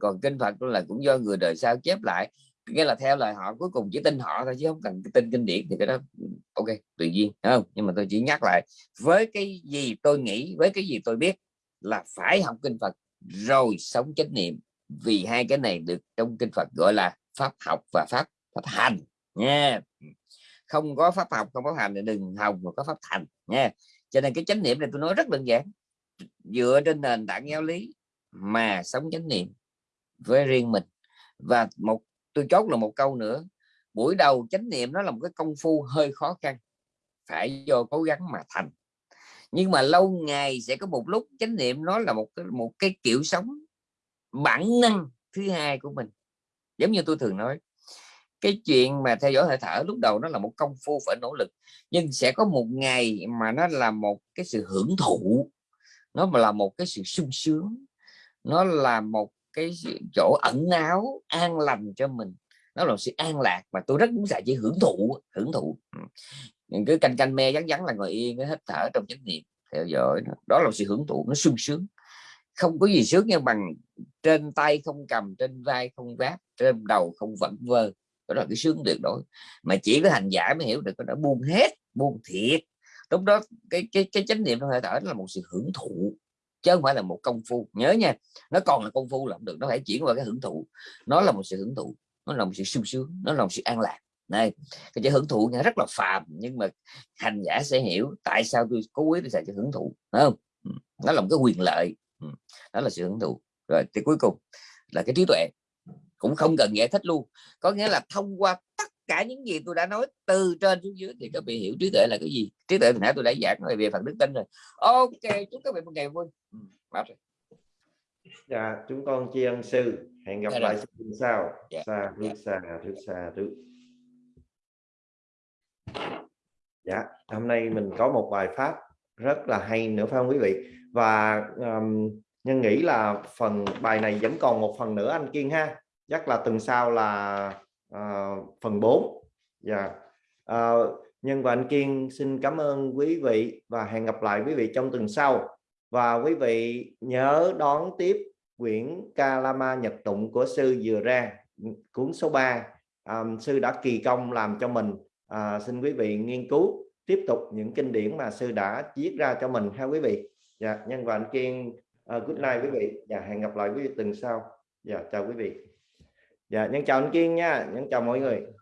Còn kinh phật là cũng do người đời sau chép lại nghĩa là theo lời họ, cuối cùng chỉ tin họ thôi chứ không cần tin kinh điển thì cái đó, ok, tùy duyên không? Nhưng mà tôi chỉ nhắc lại, với cái gì tôi nghĩ, với cái gì tôi biết là phải học kinh Phật rồi sống chánh niệm, vì hai cái này được trong kinh Phật gọi là pháp học và pháp pháp hành, nha. Không có pháp học, không có hành thì đừng học mà có pháp thành, nha. Cho nên cái chánh niệm này tôi nói rất đơn giản, dựa trên nền tảng giáo lý mà sống chánh niệm với riêng mình. Và một tôi chốt là một câu nữa, buổi đầu chánh niệm nó là một cái công phu hơi khó khăn, phải do cố gắng mà thành. Nhưng mà lâu ngày sẽ có một lúc chánh niệm nó là một cái một cái kiểu sống bản năng thứ hai của mình. Giống như tôi thường nói, cái chuyện mà theo dõi hơi thở lúc đầu nó là một công phu phải nỗ lực, nhưng sẽ có một ngày mà nó là một cái sự hưởng thụ, nó là một cái sự sung sướng, nó là một cái chỗ ẩn náu an lành cho mình. Nó là sự an lạc mà tôi rất muốn dạy chỉ hưởng thụ hưởng thụ. Ừ. Cứ canh canh me vắng vắng là ngồi yên hít thở trong chánh niệm theo dõi đó, đó là sự hưởng thụ nó sung sướng. Không có gì sướng như bằng trên tay không cầm trên vai không vác trên đầu không vẫn vơ. Đó là cái sướng tuyệt đối. Mà chỉ có hành giả mới hiểu được nó buông hết buông thiệt. Lúc đó cái cái cái chánh niệm trong hơi thở là một sự hưởng thụ chứ không phải là một công phu. Nhớ nha, nó còn là công phu làm được, nó phải chuyển qua cái hưởng thụ. Nó là một sự hưởng thụ, nó là một sự sung sướng, nó là một sự an lạc. Này cái chữ hưởng thụ nghe rất là phàm, nhưng mà hành giả sẽ hiểu tại sao tôi cố ý tôi xài chữ hưởng thụ Đúng không? Ừ, nó là một cái quyền lợi. Ừ, đó là sự hưởng thụ. Rồi, thì cuối cùng là cái trí tuệ, cũng không cần giải thích luôn. Có nghĩa là thông qua tất cả những gì tôi đã nói từ trên xuống dưới thì các vị hiểu trí tuệ là cái gì. Trí tuệ thì nãy tôi đã giảng về phần đức tin rồi. Ok chúc các vị một ngày vui. Ừ, rồi. dạ chúng con tri ân sư. Hẹn gặp dạ lại sư sau. Dạ. xa thứ dạ. xa thứ xa thứ dạ hôm nay mình có một bài pháp rất là hay nữa phải không quý vị? Và um, nhân nghĩ là phần bài này vẫn còn một phần nữa anh kiên ha. Chắc là tuần sau là uh, phần 4 dạ. Yeah. uh, nhân và anh kiên xin cảm ơn quý vị và hẹn gặp lại quý vị trong tuần sau. Và quý vị nhớ đón tiếp quyển Kalama Nhật Tụng của sư vừa ra cuốn số 3 um, ờ, sư đã kỳ công làm cho mình. À, xin quý vị nghiên cứu tiếp tục những kinh điển mà sư đã viết ra cho mình ha quý vị. Dạ nhân và anh kiên uh, good night quý vị. Dạ hẹn gặp lại quý vị tuần sau. Dạ chào quý vị dạ nhân chào anh kiên nha. Nhân chào mọi người.